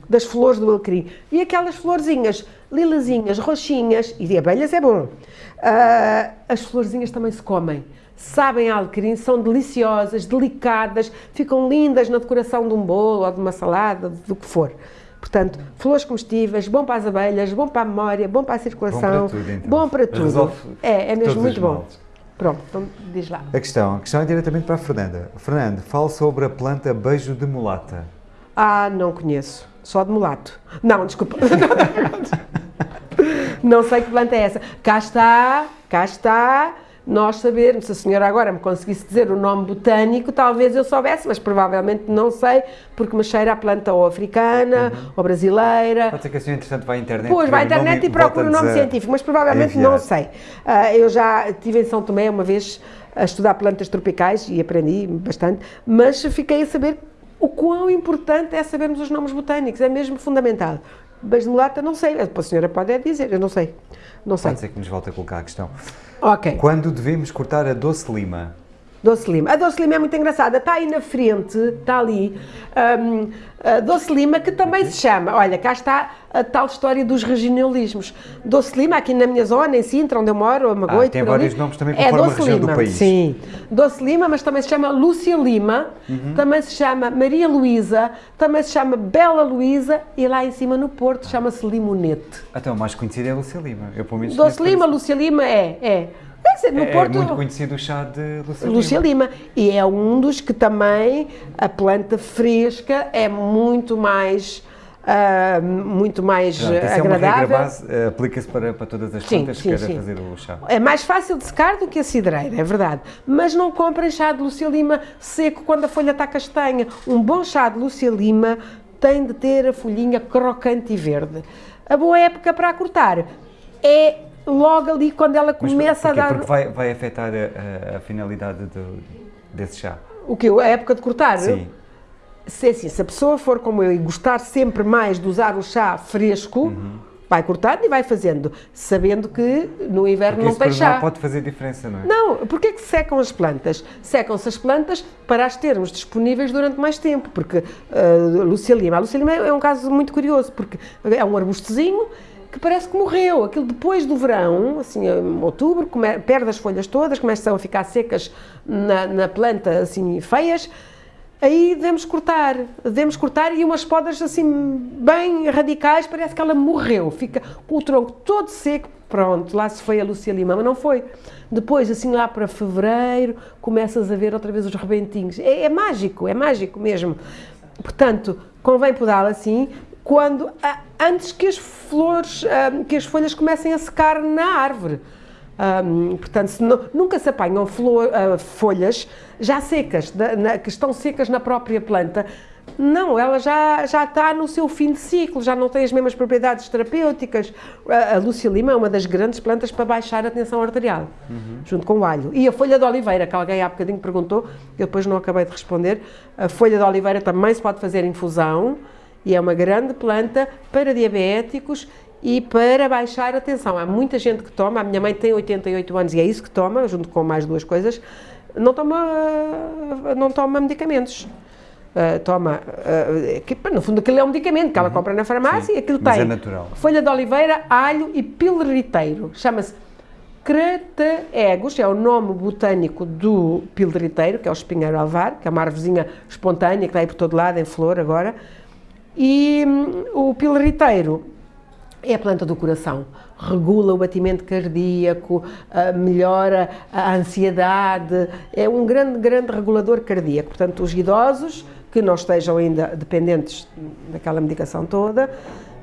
das flores do alecrim. E aquelas florzinhas lilazinhas, roxinhas, e de abelhas é bom. Uh, as florzinhas também se comem. Sabem a alecrim, são deliciosas, delicadas, ficam lindas na decoração de um bolo ou de uma salada, do que for. Portanto, flores comestíveis, bom para as abelhas, bom para a memória, bom para a circulação, bom para tudo. Então. Bom para tudo. é, é mesmo muito bom. Pronto, então diz lá. A questão, a questão é diretamente para a Fernanda. Fernando, fale sobre a planta beijo de mulata. Ah, não conheço. Só de mulato. Não, desculpa. não sei que planta é essa. Cá está, cá está nós sabermos, se a senhora agora me conseguisse dizer o nome botânico, talvez eu soubesse, mas provavelmente não sei, porque me cheira a planta ou africana, uhum. ou brasileira. Pode ser que a senhora, entretanto, vá à internet. Pois, vai à internet e procura o nome científico, mas provavelmente não sei. Uh, eu já estive em São Tomé uma vez a estudar plantas tropicais e aprendi bastante, mas fiquei a saber o quão importante é sabermos os nomes botânicos, é mesmo fundamental. Mas de mulata não sei, a senhora pode dizer, eu não sei. Não sei. Pode ser que nos volte a colocar a questão. Ok. Quando devemos cortar a doce lima? Doce Lima. A Doce Lima é muito engraçada, está aí na frente, está ali, um, a Doce Lima, que também se chama, olha, cá está a tal história dos regionalismos. Doce Lima, aqui na minha zona, em Sintra, onde eu moro, a Magoito, ah, tem vários ali, nomes também conforme é a região Lima, do país. Sim, Doce Lima, mas também se chama Lúcia Lima, uhum. também se chama Maria Luísa, também se chama Bela Luísa e lá em cima no Porto chama-se Limonete. Então, o mais conhecido é Lúcia Lima. Eu, pelo menos, Doce Lima, Lúcia Lima é, é. Dizer, no é, Porto, é muito conhecido o chá de Lúcia, Lúcia Lima. Lima. E é um dos que também a planta fresca é muito mais. Uh, muito mais Pronto, isso agradável. É uma regra base, aplica-se para, para todas as plantas sim, que querem fazer o chá. É mais fácil de secar do que a cidreira, é verdade. Mas não comprem chá de Lúcia Lima seco quando a folha está castanha. Um bom chá de Lúcia Lima tem de ter a folhinha crocante e verde. A boa época para cortar é logo ali quando ela começa a dar. Porque vai, vai afetar a, a finalidade do, desse chá. O que? A época de cortar? Sim. Se, é assim, se a pessoa for como eu e gostar sempre mais de usar o chá fresco, uhum. vai cortando e vai fazendo, sabendo que no inverno porque não tem chá. Pode fazer diferença, não é? Não, porque é que secam as plantas? Secam-se as plantas para as termos disponíveis durante mais tempo, porque uh, a Lúcia Lima, a Lúcia Lima é um caso muito curioso, porque é um arbustozinho que parece que morreu. Aquilo depois do verão, assim, em outubro, come, perde as folhas todas, começam a ficar secas na, na planta, assim, feias. Aí devemos cortar, devemos cortar e umas podas assim bem radicais, parece que ela morreu, fica com o tronco todo seco, pronto, lá se foi a Lúcia Lima, mas não foi. Depois, assim lá para fevereiro, começas a ver outra vez os rebentinhos. É, é mágico, é mágico mesmo. Portanto, convém podá-la assim, quando antes que as flores, que as folhas comecem a secar na árvore. Um, portanto, se não, nunca se apanham flor, uh, folhas já secas, da, na, que estão secas na própria planta. Não, ela já, já está no seu fim de ciclo, já não tem as mesmas propriedades terapêuticas. A, a Lúcia Lima é uma das grandes plantas para baixar a tensão arterial, uhum. junto com o alho. E a folha de oliveira, que alguém há bocadinho perguntou, eu depois não acabei de responder, a folha de oliveira também se pode fazer infusão e é uma grande planta para diabéticos e para baixar a tensão. Há muita gente que toma, a minha mãe tem 88 anos e é isso que toma, junto com mais duas coisas, não toma, não toma medicamentos. Uh, toma, uh, que, no fundo aquilo é um medicamento que ela uhum. compra na farmácia Sim, e aquilo tem é natural. folha de oliveira, alho e pilriteiro. Chama-se Crataegus é o nome botânico do pilderiteiro, que é o espinheiro alvar, que é uma árvorezinha espontânea que está aí por todo lado, em flor agora. E hum, o pilderiteiro é a planta do coração. Regula o batimento cardíaco, uh, melhora a ansiedade, é um grande, grande regulador cardíaco. Portanto, os idosos que não estejam ainda dependentes daquela medicação toda,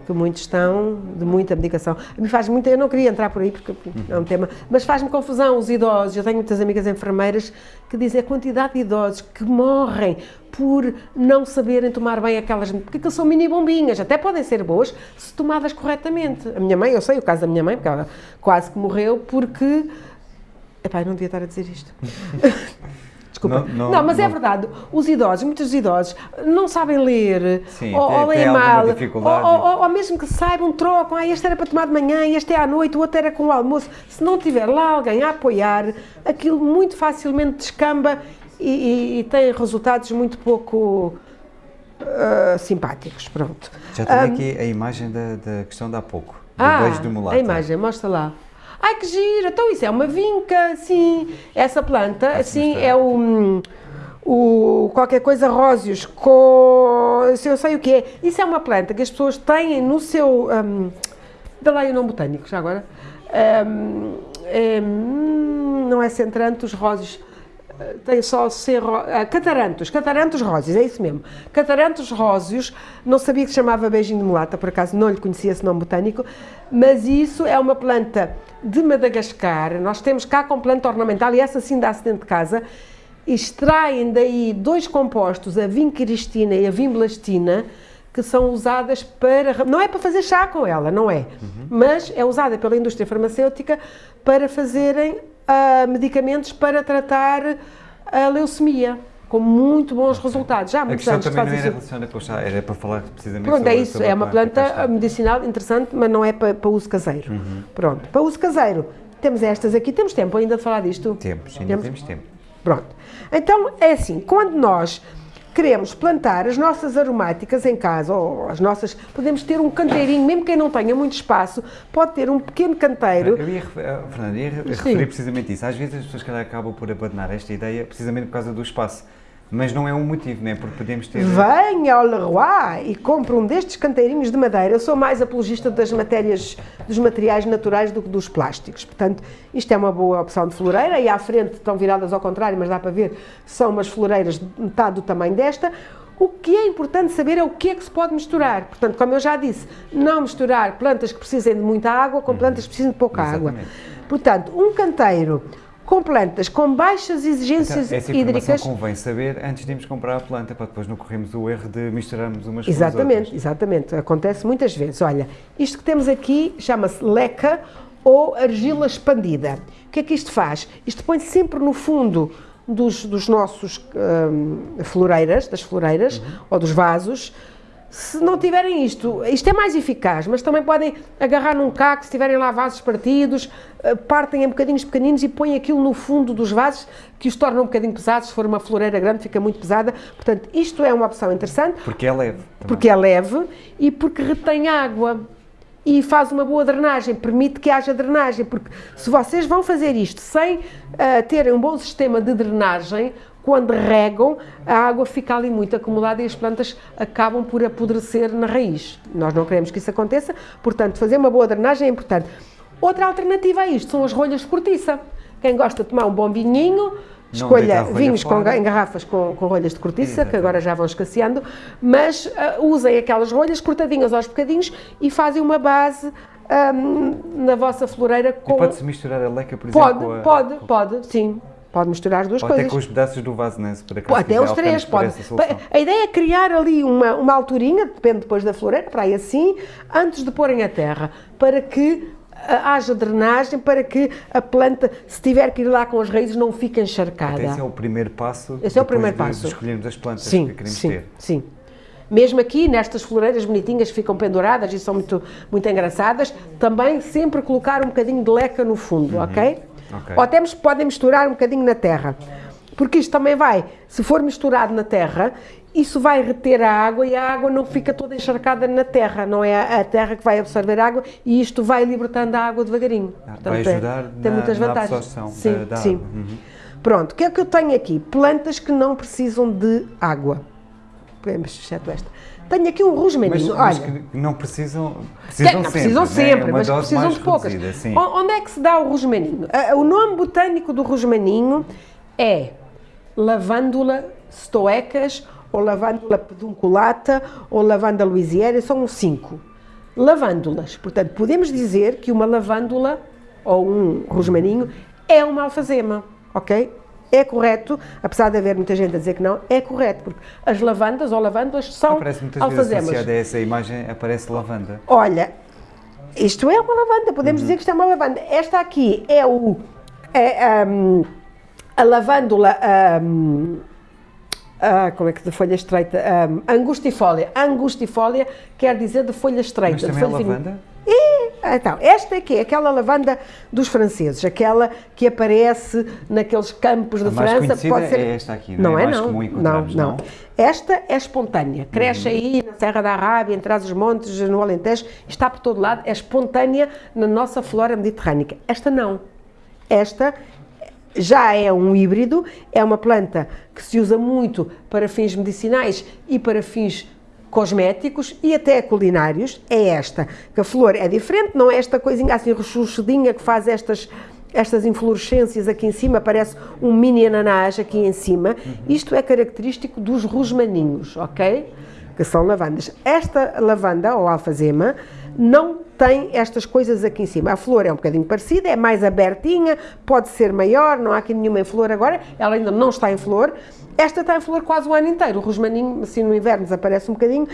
que muitos estão, de muita medicação. Me faz muita, eu não queria entrar por aí porque é um tema, mas faz-me confusão os idosos. Eu tenho muitas amigas enfermeiras que dizem a quantidade de idosos que morrem por não saberem tomar bem aquelas, porque são mini bombinhas, até podem ser boas se tomadas corretamente. A minha mãe, eu sei o caso da minha mãe, porque ela quase que morreu porque Epá, eu não devia estar a dizer isto. Desculpa. Não, não, não mas é não. é verdade. Os idosos, muitos idosos, não sabem ler, Sim, ou, ou leem mal, ou, ou, ou, mesmo que saibam, trocam. Ah, este era para tomar de manhã, este é à noite, o outro era com o almoço. Se não tiver lá alguém a apoiar, aquilo muito facilmente descamba e, e, e tem resultados muito pouco uh, simpáticos. Pronto. Já tenho um, aqui a imagem da, da questão de há pouco. Do ah, beijo do mulato. A imagem, mostra lá. Ai que gira, então isso é uma vinca, sim. Essa planta, assim, é o, o qualquer coisa róseos, co, se eu sei o que é. Isso é uma planta que as pessoas têm no seu, um, dá lá o nome botânico, já agora. Um, é, não é centrantos róseos, tem só ser uh, catarantos, catarantos róseos, é isso mesmo. Catarantos róseos, não sabia que se chamava beijinho de mulata, por acaso não lhe conhecia esse nome botânico, mas isso é uma planta de Madagascar, nós temos cá com planta ornamental e essa sim dá-se dentro de casa, extraem daí dois compostos, a vinquiristina e a vimblastina, que são usadas para. Não é para fazer chá com ela, não é. Uhum. Mas é usada pela indústria farmacêutica para fazerem uh, medicamentos para tratar a leucemia com muito bons resultados. Já há muitos anos também não era relacionada com o era para falar precisamente Pronto, sobre, é isso, é uma planta, medicinal interessante, mas não é para, para uso caseiro. Uhum. Pronto, para uso caseiro, temos estas aqui, temos tempo ainda de falar disto? Temos, ainda temos, temos tempo. Pronto, então é assim, quando nós queremos plantar as nossas aromáticas em casa, ou as nossas, podemos ter um canteirinho, mesmo quem não tenha muito espaço, pode ter um pequeno canteiro. Eu ia, eh, Fernando, ia referir precisamente isso. Às vezes as pessoas que acabam por abandonar esta ideia precisamente por causa do espaço. Mas não é um motivo, não é? Porque podemos ter. Venha ao Leroy e compre um destes canteirinhos de madeira. Eu sou mais apologista das matérias, dos materiais naturais do que dos plásticos. Portanto, isto é uma boa opção de floreira. E à frente estão viradas ao contrário, mas dá para ver, são umas floreiras de metade do tamanho desta. O que é importante saber é o que é que se pode misturar. Portanto, como eu já disse, não misturar plantas que precisem de muita água com plantas que precisem de pouca Exatamente. água. Portanto, um canteiro com plantas com baixas exigências então, essa hídricas. convém saber antes de irmos comprar a planta, para depois não corrermos o erro de misturarmos umas exatamente, com. Exatamente, acontece muitas vezes. Olha, isto que temos aqui chama-se leca ou argila expandida. O que é que isto faz? Isto põe sempre no fundo dos, dos nossos hum, floreiras, das floreiras uhum. ou dos vasos, se não tiverem isto, isto é mais eficaz, mas também podem agarrar num caco, se tiverem lá vasos partidos, eh, partem em bocadinhos pequeninos e põem aquilo no fundo dos vasos, que os torna um bocadinho pesados, se for uma floreira grande fica muito pesada, portanto isto é uma opção interessante. Porque é leve. Também. Porque é leve e porque retém água e faz uma boa drenagem, permite que haja drenagem, porque se vocês vão fazer isto sem uh, terem um bom sistema de drenagem, quando regam, a água fica ali muito acumulada e as plantas acabam por apodrecer na raiz. Nós não queremos que isso aconteça, portanto, fazer uma boa drenagem é importante. Outra alternativa a isto são as rolhas de cortiça. Quem gosta de tomar um bom vinhinho, escolha vinhos com, em garrafas com, com rolhas de cortiça, Exatamente. que agora já vão escasseando, mas uh, usem aquelas rolhas cortadinhas aos bocadinhos e fazem uma base um, na vossa floreira com... pode-se misturar a leca, por exemplo? Pode, pode, pode, sim. Pode misturar as duas Ou coisas. Até com os pedaços do vaso, né? Para pode, até os três, pode. A ideia é criar ali uma, uma alturinha, depende depois da floreira, para aí assim, antes de porem a terra, para que ah, haja drenagem, para que a planta, se tiver que ir lá com as raízes, não fique encharcada. Esse é o primeiro passo. Esse é o primeiro de, passo. De escolhermos as plantas sim, que queremos sim, ter. Sim, mesmo aqui, nestas floreiras bonitinhas que ficam penduradas e são muito, muito engraçadas, também sempre colocar um bocadinho de leca no fundo, uhum. ok? Okay. Ou temos, podem misturar um bocadinho na terra. Porque isto também vai, se for misturado na terra, isso vai reter a água e a água não fica toda encharcada na terra, não é a terra que vai absorver água e isto vai libertando a água devagarinho. Ah, Portanto, vai ajudar é, tem na, muitas vantagens. Na absorção sim, da, da sim. Água. Uhum. Pronto, o que é que eu tenho aqui? Plantas que não precisam de água. Exceto esta. Tenho aqui um rosmaninho, mas, olha. Mas não precisam, precisam não, sempre, precisam sempre, né? mas precisam de poucas. Reduzida, Onde é que se dá o rosmaninho? O nome botânico do rosmaninho é lavândula stoecas ou lavândula pedunculata ou lavanda louisiana, são cinco. Lavândulas, portanto, podemos dizer que uma lavândula ou um rosmaninho é uma alfazema, ok? É correto, apesar de haver muita gente a dizer que não, é correto, porque as lavandas ou lavândulas são aparece muitas alfazemas. Vezes associada a essa imagem aparece lavanda. Olha, isto é uma lavanda, podemos uhum. dizer que isto é uma lavanda. Esta aqui é o é, um, a lavândula um, ah, como é que de folha estreita? Um, angustifólia. Angustifólia quer dizer de folha estreita. Mas também é lavanda? E, então, esta aqui é aquela lavanda dos franceses, aquela que aparece naqueles campos de França. Pode ser é esta aqui, não, não é? é? Não, não, não, não. Esta é espontânea, cresce uhum. aí na Serra da Arábia, entre os montes, no Alentejo, está por todo lado, é espontânea na nossa flora mediterrânica. Esta não. Esta já é um híbrido, é uma planta que se usa muito para fins medicinais e para fins cosméticos e até culinários, é esta, que a flor é diferente, não é esta coisinha assim rechuchadinha que faz estas estas inflorescências aqui em cima, parece um mini ananás aqui em cima. Uhum. Isto é característico dos rosmaninhos, ok? Que são lavandas. Esta lavanda, ou alfazema, não tem estas coisas aqui em cima. A flor é um bocadinho parecida, é mais abertinha, pode ser maior, não há aqui nenhuma em flor agora, ela ainda não está em flor. Esta está em flor quase o ano inteiro, o rosmaninho, assim no inverno desaparece um bocadinho.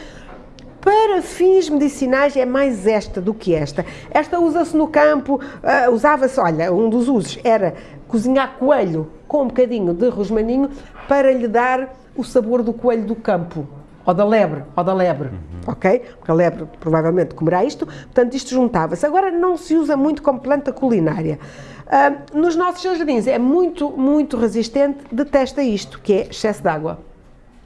Para fins medicinais é mais esta do que esta. Esta usa-se no campo, uh, usava-se, olha, um dos usos era cozinhar coelho com um bocadinho de rosmaninho para lhe dar o sabor do coelho do campo ou da lebre, ou da lebre, uhum. ok? Porque a lebre provavelmente comerá isto, portanto isto juntava-se. Agora não se usa muito como planta culinária. Uh, nos nossos jardins é muito, muito resistente, detesta isto, que é excesso de água,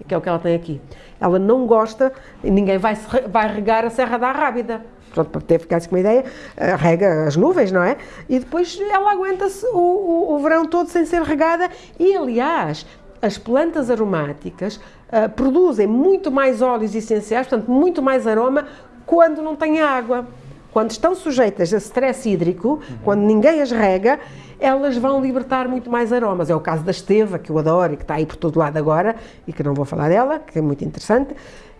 que é o que ela tem aqui. Ela não gosta, e ninguém vai, vai regar a Serra da Rábida, pronto, para ter ficado com uma ideia, uh, rega as nuvens, não é? E depois ela aguenta-se o, o, o verão todo sem ser regada e, aliás, as plantas aromáticas uh, produzem muito mais óleos essenciais, portanto, muito mais aroma, quando não têm água. Quando estão sujeitas a stress hídrico, uhum. quando ninguém as rega, elas vão libertar muito mais aromas. É o caso da esteva, que eu adoro e que está aí por todo lado agora, e que não vou falar dela, que é muito interessante.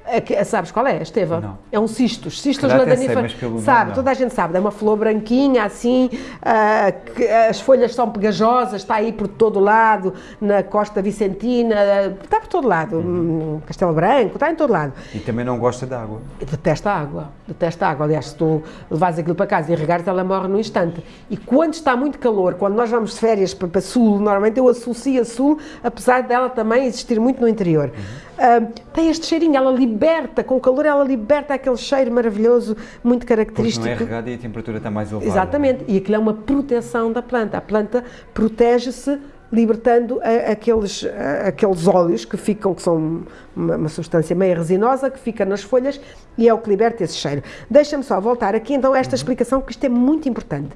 É sabes qual é, Esteva? Não. É um cistos, cistos ladaníferos. Sabe, toda a gente sabe, é uma flor branquinha assim, uh, que, as folhas são pegajosas, está aí por todo lado, na costa vicentina, está por todo lado, uhum. Castelo Branco, está em todo lado. E também não gosta de água. Detesta água, detesta água. Aliás, se tu levas aquilo para casa e regares, ela morre no instante. E quando está muito calor, quando nós vamos de férias para, para sul, normalmente eu associo a sul, apesar dela também existir muito no interior. Uhum uh, tem este cheirinho, ela liberta, com o calor ela liberta aquele cheiro maravilhoso, muito característico. Porque não é regada e a temperatura está mais elevada. Exatamente, e aquilo é uma proteção da planta. A planta protege-se libertando a, aqueles, a, aqueles óleos que ficam, que são uma, uma, substância meio resinosa, que fica nas folhas e é o que liberta esse cheiro. Deixa-me só voltar aqui então a esta uhum. explicação, que isto é muito importante.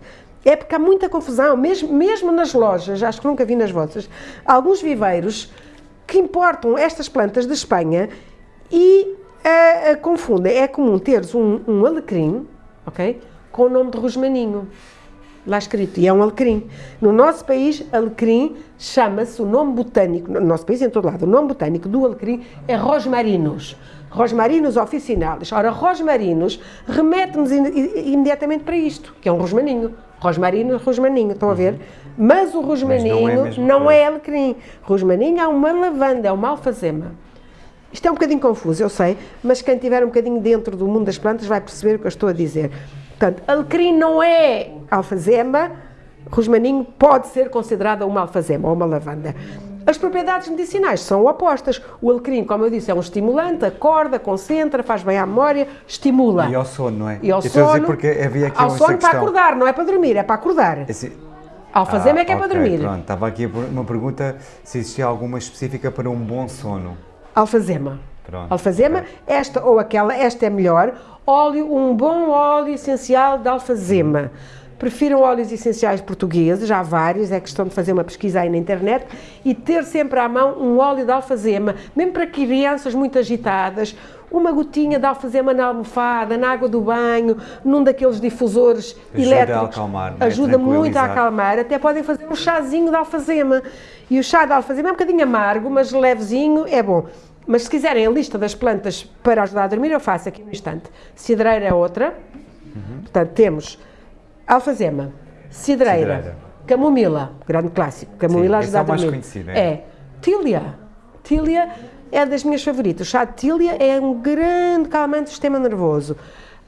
É porque há muita confusão, mesmo, mesmo nas lojas, acho que nunca vi nas vossas, alguns viveiros que importam estas plantas de Espanha e uh, uh, confundem. É comum teres um, um alecrim, ok? Com o nome de rosmaninho lá escrito, e é um alecrim. No nosso país, alecrim chama-se o nome botânico, no nosso país em todo lado, o nome botânico do alecrim é rosmarinus. Rosmarinus officinalis. Ora, rosmarinus remete-nos imediatamente para isto, que é um rosmaninho. Rosmarinus, rosmaninho, estão a ver? Mas o rosmaninho Mas não, é, não é alecrim. Rosmaninho é uma lavanda, é uma alfazema. Isto é um bocadinho confuso, eu sei, mas quem estiver um bocadinho dentro do mundo das plantas vai perceber o que eu estou a dizer. Portanto, alecrim não é alfazema, rosmaninho pode ser considerado uma alfazema ou uma lavanda. As propriedades medicinais são opostas. O alecrim, como eu disse, é um estimulante, acorda, concentra, faz bem à memória, estimula. E ao sono, não é? E ao sono. porque havia aqui ao sono para acordar, não é para dormir, é para acordar. Esse Alfazema ah, é que é okay, para dormir. Pronto, estava aqui uma pergunta se existia alguma específica para um bom sono. Alfazema. Pronto, alfazema, okay. esta ou aquela, esta é melhor. Óleo, um bom óleo essencial de alfazema. Prefiram óleos essenciais portugueses, já há vários, é questão de fazer uma pesquisa aí na internet e ter sempre à mão um óleo de alfazema, mesmo para crianças muito agitadas, uma gotinha de alfazema na almofada, na água do banho, num daqueles difusores ajuda elétricos. A acalmar, é? ajuda muito a acalmar. Até podem fazer um chazinho de alfazema. E o chá de alfazema é um bocadinho amargo, mas levezinho, é bom. Mas se quiserem a lista das plantas para ajudar a dormir, eu faço aqui no instante. Cidreira é outra. Uhum. Portanto, temos alfazema, cidreira, cidreira, camomila, grande clássico. Camomila Sim, ajuda é a dormir. mais conhecido, é? é. Tília. Tília é das minhas favoritas. O chá de tília é um grande calmante do sistema nervoso.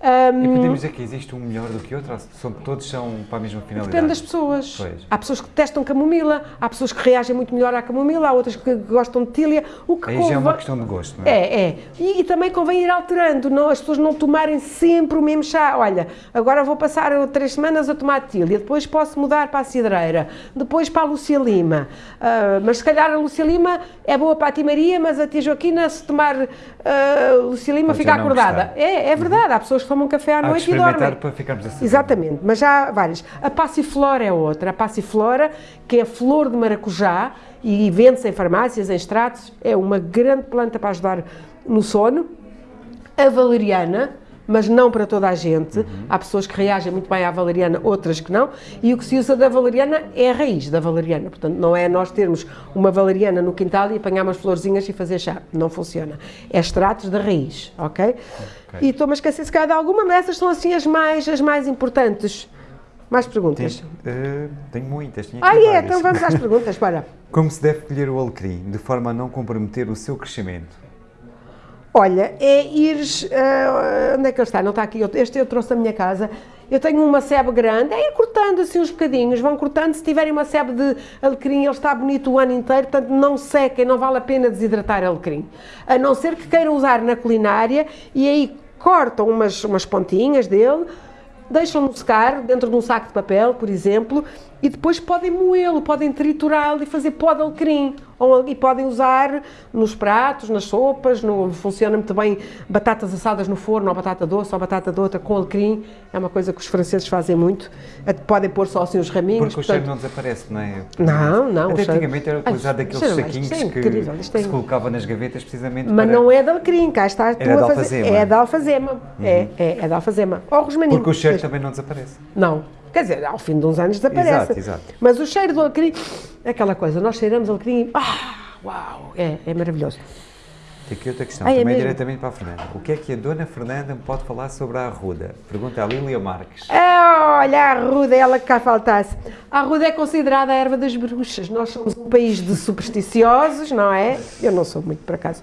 Um, e podemos dizer que existe um melhor do que outro? São, todos são para a mesma finalidade? Depende das pessoas. Pois. Há pessoas que testam camomila, há pessoas que reagem muito melhor à camomila, há outras que gostam de tília. O que Aí convém... já é uma questão de gosto, não é? É, é. E, e, também convém ir alterando, não, as pessoas não tomarem sempre o mesmo chá. Olha, agora vou passar três semanas a tomar tília, depois posso mudar para a cidreira, depois para a Lúcia Lima. Uh, mas se calhar a Lúcia Lima é boa para a Timaria, mas a tia Joaquina, se tomar uh, Lúcia Lima, Pode fica acordada. É, é verdade, uhum. há pessoas que tomam café à Há noite e dormem. para ficarmos assim. Exatamente, mas já há várias. A passiflora é outra. A passiflora, que é flor de maracujá e vende-se em farmácias, em extratos, é uma grande planta para ajudar no sono. A valeriana, mas não para toda a gente. Uhum. Há pessoas que reagem muito bem à valeriana, outras que não. E o que se usa da valeriana é a raiz da valeriana. Portanto, não é nós termos uma valeriana no quintal e apanhar umas florzinhas e fazer chá. Não funciona. É extratos da raiz, ok? okay. E estou-me a esquecer se calhar de alguma, mas essas são assim as mais, as mais importantes. Mais perguntas? uh, tenho muitas. ah, é? Então vamos às perguntas, para. Como se deve colher o alecrim de forma a não comprometer o seu crescimento? Olha, é ires. Uh, onde é que ele está? Não está aqui. Este eu trouxe da minha casa. Eu tenho uma sebe grande, é ir cortando assim uns bocadinhos, vão cortando. Se tiverem uma sebe de alecrim, ele está bonito o ano inteiro, portanto não sequem, não vale a pena desidratar alecrim. A não ser que queiram usar na culinária e aí cortam umas, umas pontinhas dele, deixam-no secar dentro de um saco de papel, por exemplo, e depois podem moê-lo, podem triturá-lo e fazer pó de alecrim. Ou, e podem usar nos pratos, nas sopas, no, funciona muito bem batatas assadas no forno, ou batata doce, ou batata de outra com alecrim. É uma coisa que os franceses fazem muito. Podem pôr só assim os raminhos. Porque portanto... o cheiro não desaparece, não é? Não, não. Até antigamente era utilizado aqueles saquinhos é que, que é se colocava nas gavetas precisamente Mas para... não é de alecrim, cá está tu a fazer. É da alfazema. Uhum. É, é, é da alfazema. Ou rosmaninho. Porque o cheiro também não desaparece. Não. Quer dizer, ao fim de uns anos desaparece. Exato, exato. Mas o cheiro do alecrim, é aquela coisa, nós cheiramos alecrim, ah, uau, é, é maravilhoso. Tem aqui outra questão, ah, é também mesmo? diretamente para a Fernanda. O que é que a dona Fernanda me pode falar sobre a arruda? Pergunta a Lília Marques. Ah, olha, a arruda, ela que cá faltasse. A arruda é considerada a erva das bruxas. Nós somos um país de supersticiosos, não é? Eu não sou muito, por acaso.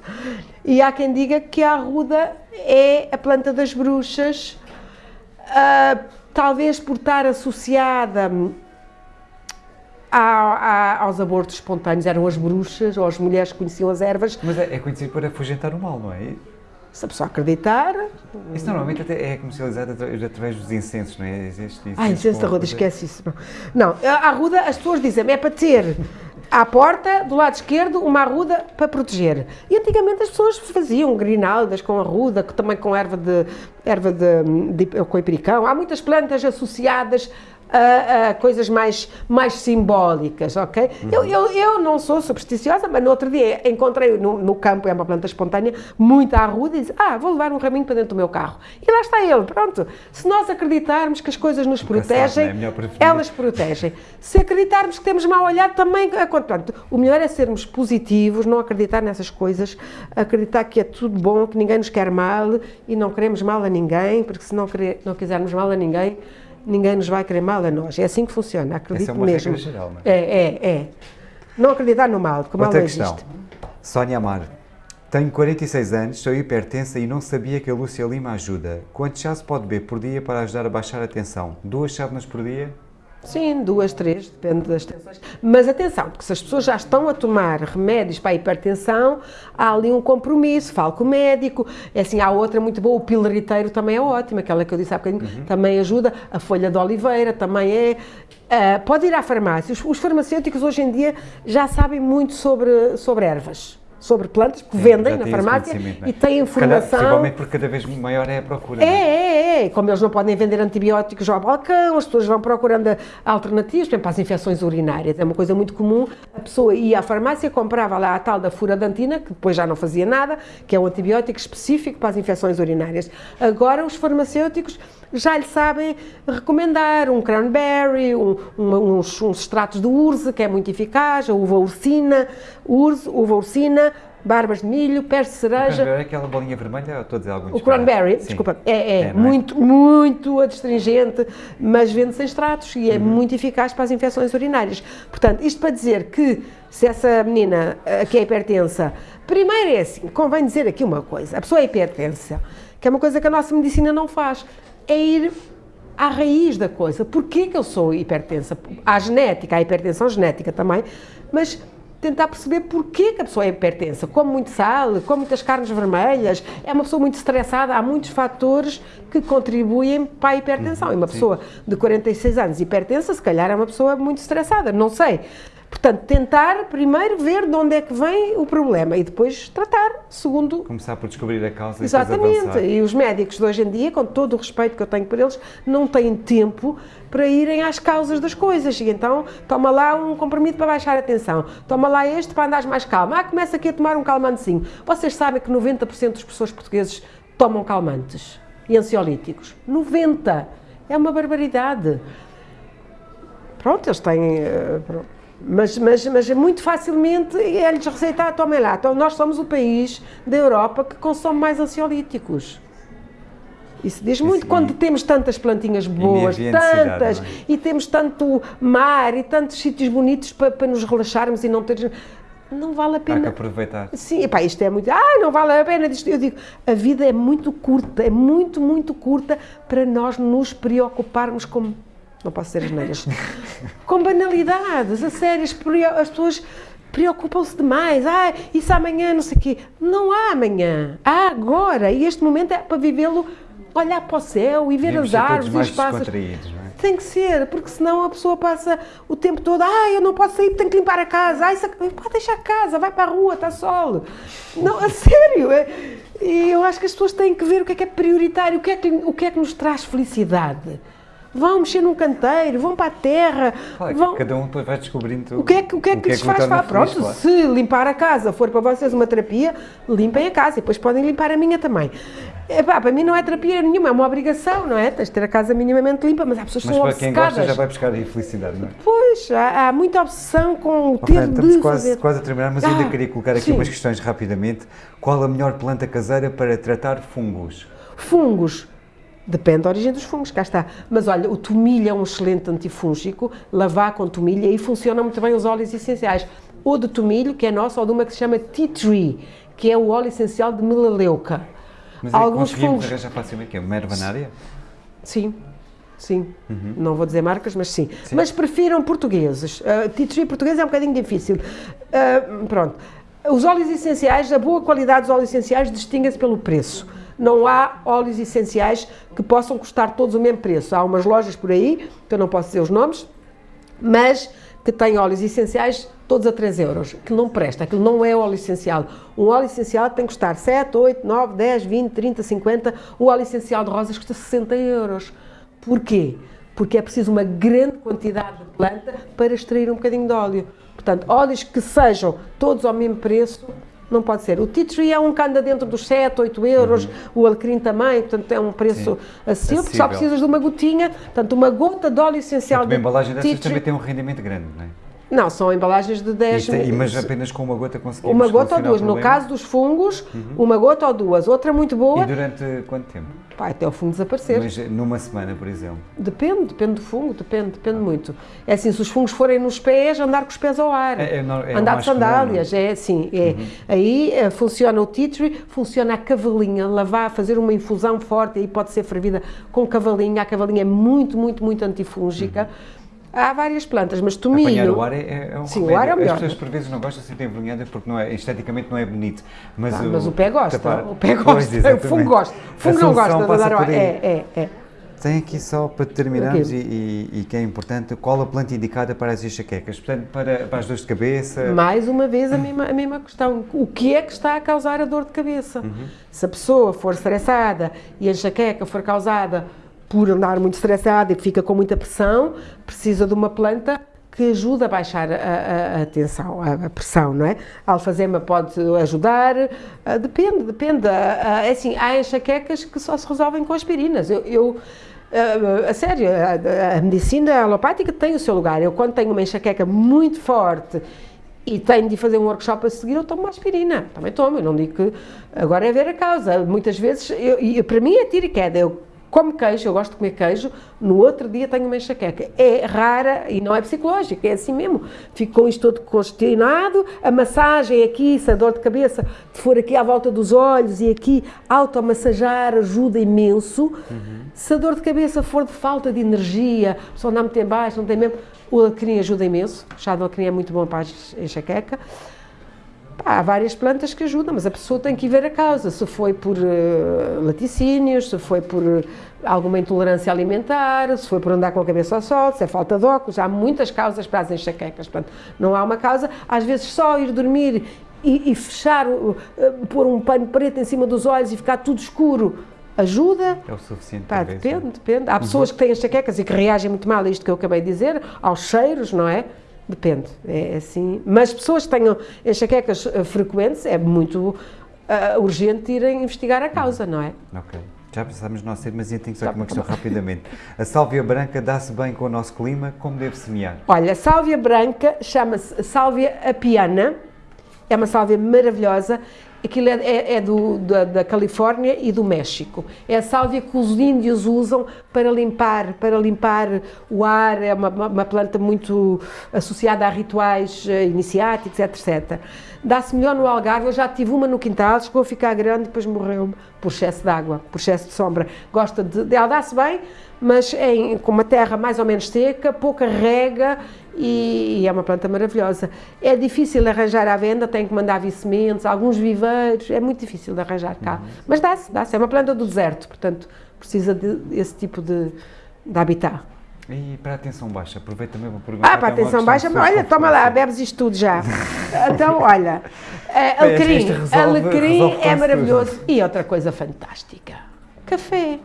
E há quem diga que a arruda é a planta das bruxas. Uh, talvez por estar associada a, a, aos abortos espontâneos, eram as bruxas ou as mulheres que conheciam as ervas. Mas é, é conhecido para afugentar o mal, não é? Se a pessoa acreditar. Isso normalmente até é comercializado através dos incensos, não é? Existe ah, incenso da ruda, esquece isso. Não, a arruda, as pessoas dizem, é para ter à porta, do lado esquerdo, uma arruda para proteger. E antigamente as pessoas faziam grinaldas com arruda, também com erva de, erva de, de, coipericão. Há muitas plantas associadas a, a, coisas mais, mais simbólicas, ok? Uhum. Eu, eu, eu não sou supersticiosa, mas no outro dia encontrei no, no campo, é uma planta espontânea, muita arruda e disse, ah, vou levar um raminho para dentro do meu carro. E lá está ele, pronto. Se nós acreditarmos que as coisas nos protegem, é elas protegem. Se acreditarmos que temos mal olhado, também... Portanto, o melhor é sermos positivos, não acreditar nessas coisas, acreditar que é tudo bom, que ninguém nos quer mal e não queremos mal a ninguém, porque se não, querer, não quisermos mal a ninguém, ninguém nos vai querer mal a nós. É assim que funciona, acredito Essa é uma mesmo. Geral, não é? é, é. Não acreditar no mal, que o mal Outra não questão. existe. Sónia Amar. Tenho 46 anos, sou hipertensa e não sabia que a Lúcia Lima ajuda. Quanto chá se pode beber por dia para ajudar a baixar a tensão? Duas chávenas por dia? Sim, duas, três, depende das tensões. Mas atenção, porque se as pessoas já estão a tomar remédios para a hipertensão, há ali um compromisso, falo com o médico. É assim, há outra muito boa, o piloriteiro também é ótimo, aquela que eu disse há bocadinho, uhum. também ajuda. A folha de oliveira também é. Uh, pode ir à farmácia. Os, os farmacêuticos hoje em dia já sabem muito sobre, sobre ervas sobre plantas, que Sim, vendem na farmácia e têm informação. Principalmente porque cada vez maior é a procura. É, é, é, é. Como eles não podem vender antibióticos ao balcão, as pessoas vão procurando alternativas, por exemplo, para as infecções urinárias. É uma coisa muito comum. A pessoa ia à farmácia, comprava lá a tal da furadantina, que depois já não fazia nada, que é um antibiótico específico para as infecções urinárias. Agora os farmacêuticos já lhe sabem recomendar um cranberry, um, um, uns, uns, extratos de urze, que é muito eficaz, a uva ursina, urze, uva ursina, barbas de milho, pés de cereja. O é aquela bolinha vermelha, estou a dizer algum O cranberry, desculpa, é, é, é, muito, é? muito adstringente, mas vende-se em extratos e é uhum. muito eficaz para as infecções urinárias. Portanto, isto para dizer que se essa menina eh, que é hipertensa, primeiro é assim, convém dizer aqui uma coisa, a pessoa é hipertensa, que é uma coisa que a nossa medicina não faz é ir à raiz da coisa. Porquê que eu sou hipertensa? Há genética, há hipertensão genética também, mas tentar perceber porquê que a pessoa é hipertensa. Come muito sal, come muitas carnes vermelhas, é uma pessoa muito estressada, há muitos fatores que contribuem para a hipertensão. E uma pessoa de 46 anos hipertensa, se calhar é uma pessoa muito estressada, não sei. Portanto, tentar primeiro ver de onde é que vem o problema e depois tratar, segundo... Começar por descobrir a causa Exatamente. e E os médicos de hoje em dia, com todo o respeito que eu tenho por eles, não têm tempo para irem às causas das coisas. E então, toma lá um comprimido para baixar a tensão, toma lá este para andares mais calmo. Ah, começa aqui a tomar um calmantezinho. Vocês sabem que 90% das pessoas portugueses tomam calmantes e ansiolíticos. 90%! É uma barbaridade. Pronto, eles têm... Eh, pronto mas, mas, mas muito facilmente é-lhes receitar, tomem lá. Então, nós somos o país da Europa que consome mais ansiolíticos. Isso diz muito Isso, quando e, temos tantas plantinhas boas, tantas, é? e temos tanto mar e tantos sítios bonitos para, para nos relaxarmos e não ter. Não vale a pena. Há que aproveitar. Sim, epá, isto é muito. Ah, não vale a pena. Eu digo, a vida é muito curta, é muito, muito curta para nós nos preocuparmos com não posso ser asneiras, com banalidades, a sério, as pessoas preocupam-se demais, ah, isso amanhã, não sei o quê. Não há amanhã, há agora, e este momento é para vivê-lo, olhar para o céu e ver as árvores e os pássaros. É? Tem que ser, porque senão a pessoa passa o tempo todo, ah, eu não posso sair, tenho que limpar a casa, ah, isso, pode deixar a casa, vai para a rua, está sol. Não, a sério, é, e eu acho que as pessoas têm que ver o que é que é prioritário, o que é que, o que, é que nos traz felicidade vão mexer num canteiro, vão para a terra. Claro, vão... Cada um depois vai descobrindo o que é que, o que, é que, que, é lhes faz. Feliz, Pronto, se limpar a casa for para vocês uma terapia, limpem a casa e depois podem limpar a minha também. Epá, para mim não é terapia nenhuma, é uma obrigação, não é? Tens de ter a casa minimamente limpa, mas há pessoas que são obcecadas. Mas para quem gosta já vai buscar aí felicidade, não é? Pois, há, há muita obsessão com o okay, ter estamos de quase, fazer... quase a terminar, mas ah, ainda queria colocar aqui sim. umas questões rapidamente. Qual a melhor planta caseira para tratar fungos? Fungos. Depende da origem dos fungos, cá está. Mas olha, o tomilho é um excelente antifúngico, lavar com tomilho, e funcionam muito bem os óleos essenciais. Ou de tomilho, que é nosso, ou de uma que se chama tea tree, que é o óleo essencial de melaleuca. Mas é Alguns fungos arranjar facilmente, que é uma? Sim, sim. Uhum. Não vou dizer marcas, mas sim. sim. Mas prefiram portugueses. Uh, tea tree português é um bocadinho difícil. Uh, pronto. Os óleos essenciais, a boa qualidade dos óleos essenciais distingue-se pelo preço não há óleos essenciais que possam custar todos o mesmo preço. Há umas lojas por aí, que eu não posso dizer os nomes, mas que têm óleos essenciais todos a 3 euros. Aquilo não presta, aquilo não é óleo essencial. Um óleo essencial tem que custar 7, 8, 9, 10, 20, 30, 50. O óleo essencial de rosas custa 60 euros. Porquê? Porque é preciso uma grande quantidade de planta para extrair um bocadinho de óleo. Portanto, óleos que sejam todos ao mesmo preço não pode ser. O tea tree é um que anda dentro dos 7, 8 euros, uhum. o alecrim também, portanto é um preço acessível, porque só precisas de uma gotinha, portanto uma gota de óleo essencial. Portanto, de uma embalagem dessas também tem um rendimento grande, não é? Não, são embalagens de 10 e, Mas apenas com uma gota conseguimos Uma gota ou duas. No caso dos fungos, uhum. uma gota ou duas. Outra muito boa. E durante quanto tempo? Pá, até o fungo desaparecer. Mas numa semana, por exemplo? Depende, depende do fungo, depende, depende ah. muito. É assim, se os fungos forem nos pés, andar com os pés ao ar. É, é, é andar de sandálias, comum, é assim. É. Uhum. Aí é, funciona o tea tree, funciona a cavalinha, lavar, fazer uma infusão forte, aí pode ser fervida com cavalinha. A cavalinha é muito, muito, muito antifúngica. Uhum Há várias plantas, mas tomilho... Apanhar o ar é, é um Sim, remédio. o ar é o melhor. As pessoas por vezes não gostam, sentem envergonhadas porque não é, esteticamente não é bonito. Mas, ah, o, mas o pé gosta, tapar... o pé gosta, pois, o fungo gosta. O fungo não gosta de dar o ar. É, é, é. Tem aqui só para terminarmos e, e, e, que é importante, qual a planta indicada para as enxaquecas? Portanto, para, para as dores de cabeça? Mais uma vez a mesma, a mesma questão. O que é que está a causar a dor de cabeça? Uhum. Se a pessoa for estressada e a enxaqueca for causada por andar muito estressada e fica com muita pressão, precisa de uma planta que ajuda a baixar a, a, a tensão, a, a, pressão, não é? A alfazema pode ajudar, uh, depende, depende. Uh, assim, há enxaquecas que só se resolvem com aspirinas. Eu, eu a sério, a, medicina alopática tem o seu lugar. Eu, quando tenho uma enxaqueca muito forte e tenho de fazer um workshop a seguir, eu tomo uma aspirina. Também tomo, eu não digo que agora é ver a causa. Muitas vezes, eu, e para mim é tiro e queda. Eu como queijo, eu gosto de comer queijo, no outro dia tenho uma enxaqueca. É rara e não é psicológica, é assim mesmo. Fico com isto todo congestionado, a massagem aqui, se a dor de cabeça for aqui à volta dos olhos e aqui, automassajar ajuda imenso. Uhum. Se a dor de cabeça for de falta de energia, só anda muito em baixo, não tem mesmo, o alecrim ajuda imenso, o chá de alecrim é muito bom para a enxaqueca. Há várias plantas que ajudam, mas a pessoa tem que ver a causa, se foi por uh, laticínios, se foi por uh, alguma intolerância alimentar, se foi por andar com a cabeça ao sol, se é falta de óculos, há muitas causas para as enxaquecas, portanto, não há uma causa, às vezes só ir dormir e, e fechar, uh, pôr um pano preto em cima dos olhos e ficar tudo escuro, ajuda? É o suficiente. Pá, depende, depende. Há uhum. pessoas que têm enxaquecas e que reagem muito mal a isto que eu acabei de dizer, aos cheiros, não é? Depende, é assim. Mas pessoas que tenham enxaquecas eh, frequentes, é muito uh, urgente irem investigar a causa, não é? Ok. Já pensámos no nosso tempo, mas eu tenho só aqui uma questão rapidamente. A sálvia branca dá-se bem com o nosso clima? Como deve semear? Olha, a sálvia branca chama-se sálvia apiana, é uma sálvia maravilhosa Aquilo é, é, é do, da, da, Califórnia e do México. É a sálvia que os índios usam para limpar, para limpar o ar. É uma, uma planta muito associada a rituais eh, iniciáticos, etc. Dá-se melhor no Algarve. Eu já tive uma no quintal, chegou a ficar grande, depois morreu por excesso de água, por excesso de sombra. Gosta de, ela dá-se bem, mas em, com uma terra mais ou menos seca, pouca rega e, e, é uma planta maravilhosa. É difícil arranjar à venda, tem que mandar vir sementes, alguns é muito difícil de arranjar cá. Uhum. Mas dá-se, dá-se. É uma planta do deserto, portanto precisa desse tipo de, de habitat. E para a atenção baixa, aproveito também para perguntar. Ah, para a atenção baixa, olha, toma lá, bebes isto tudo já. então, olha, uh, alecrim, alecrim é maravilhoso. Tudo. E outra coisa fantástica, café.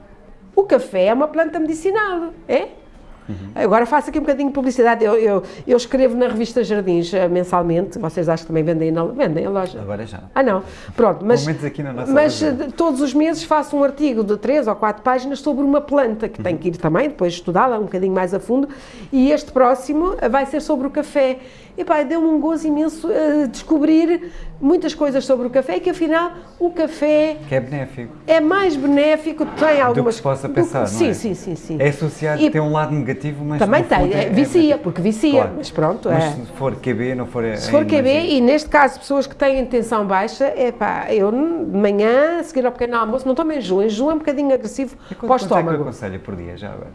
O café é uma planta medicinal, é? Uhum. Agora faço aqui um bocadinho de publicidade. Eu, eu, eu, escrevo na revista Jardins uh, mensalmente. Vocês acham que também vendem na vendem a loja? Agora já. Ah, não. Pronto, mas, aqui na nossa mas uh, todos os meses faço um artigo de três ou quatro páginas sobre uma planta que uhum. tem que ir também depois estudá-la um bocadinho mais a fundo. E este próximo vai ser sobre o café. E pá, deu-me um gozo imenso uh, descobrir muitas coisas sobre o café e que afinal o café que é benéfico. é mais benéfico tem algumas do que se possa pensar sim, é? sim sim sim é associado e tem um lado negativo mas também tem é, vicia é porque vicia claro. mas pronto mas é. se for QB não for se for QB e neste caso pessoas que têm tensão baixa é pá eu de manhã a seguir ao pequeno almoço não tomo enjoo. Enjoo é um bocadinho agressivo para o estômago é que aconselha por dia já agora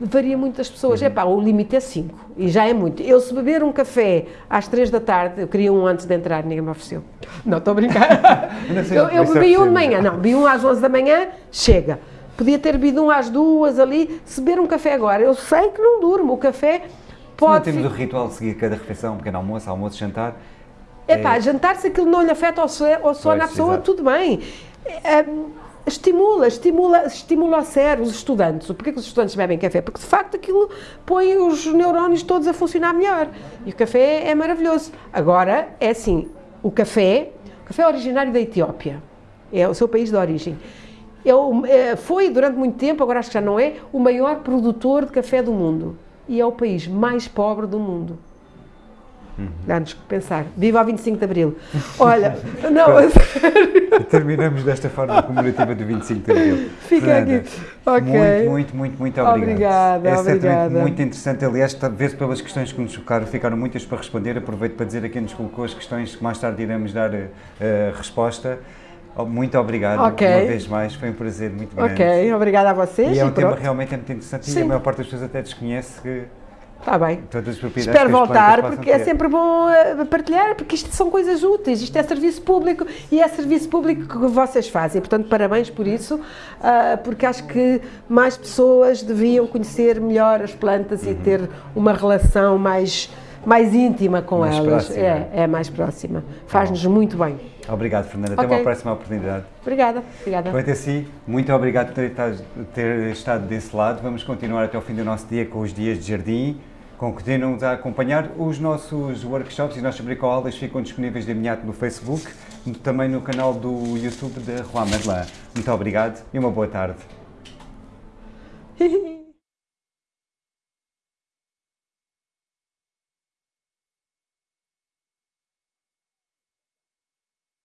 varia muito das pessoas. Uhum. Epá, o limite é 5 e já é muito. Eu, se beber um café às 3 da tarde, eu queria um antes de entrar, ninguém me ofereceu. Não, estou a brincar. eu, eu bebi um de manhã, não, bebi um às 11 da manhã, chega. Podia ter bebido um às duas ali. Se beber um café agora, eu sei que não durmo. O café pode. Se temos o ritual de seguir cada refeição, um pequeno almoço, almoço, jantar. Epá, é... jantar, se aquilo não lhe afeta ao sono à pessoa, tudo bem. É, estimula, estimula, estimula a sério os estudantes. Porquê que os estudantes bebem café? Porque de facto aquilo põe os neurónios todos a funcionar melhor. E o café é maravilhoso. Agora, é assim, o café, o café é originário da Etiópia, é o seu país de origem. É o, é, foi durante muito tempo, agora acho que já não é, o maior produtor de café do mundo. E é o país mais pobre do mundo. Uhum. Dá-nos que pensar. Viva ao 25 de Abril. Olha, não, a sério. Terminamos desta forma comemorativa do 25 de Abril. Fica Fernanda, aqui. Ok. Muito, muito, muito, muito obrigado. Obrigada, é obrigada. muito interessante. Aliás, talvez pelas questões que nos chocaram, ficaram muitas para responder. Aproveito para dizer a quem nos colocou as questões que mais tarde iremos dar uh, resposta. Oh, muito obrigado okay. uma vez mais, foi um prazer muito grande. Ok, obrigada a vocês. E é um e tema realmente é muito interessante Sim. e a maior parte das pessoas até desconhece que Está bem. Espero voltar, porque é sempre bom uh, partilhar, porque isto são coisas úteis, isto é serviço público e é serviço público que vocês fazem. Portanto, parabéns por isso, uh, porque acho que mais pessoas deviam conhecer melhor as plantas uhum. e ter uma relação mais, mais íntima com mais elas. Próxima. É, é mais próxima. Faz-nos muito bem. Obrigado, Fernanda. Até okay. uma próxima oportunidade. Obrigada. Obrigada. Quanto a si, muito obrigado por ter, ter estado desse lado. Vamos continuar até o fim do nosso dia com os dias de jardim continuam a acompanhar. Os nossos workshops e as nossas bricolas ficam disponíveis de imediato no Facebook, também no canal do YouTube da Juan Merlin. Muito obrigado e uma boa tarde.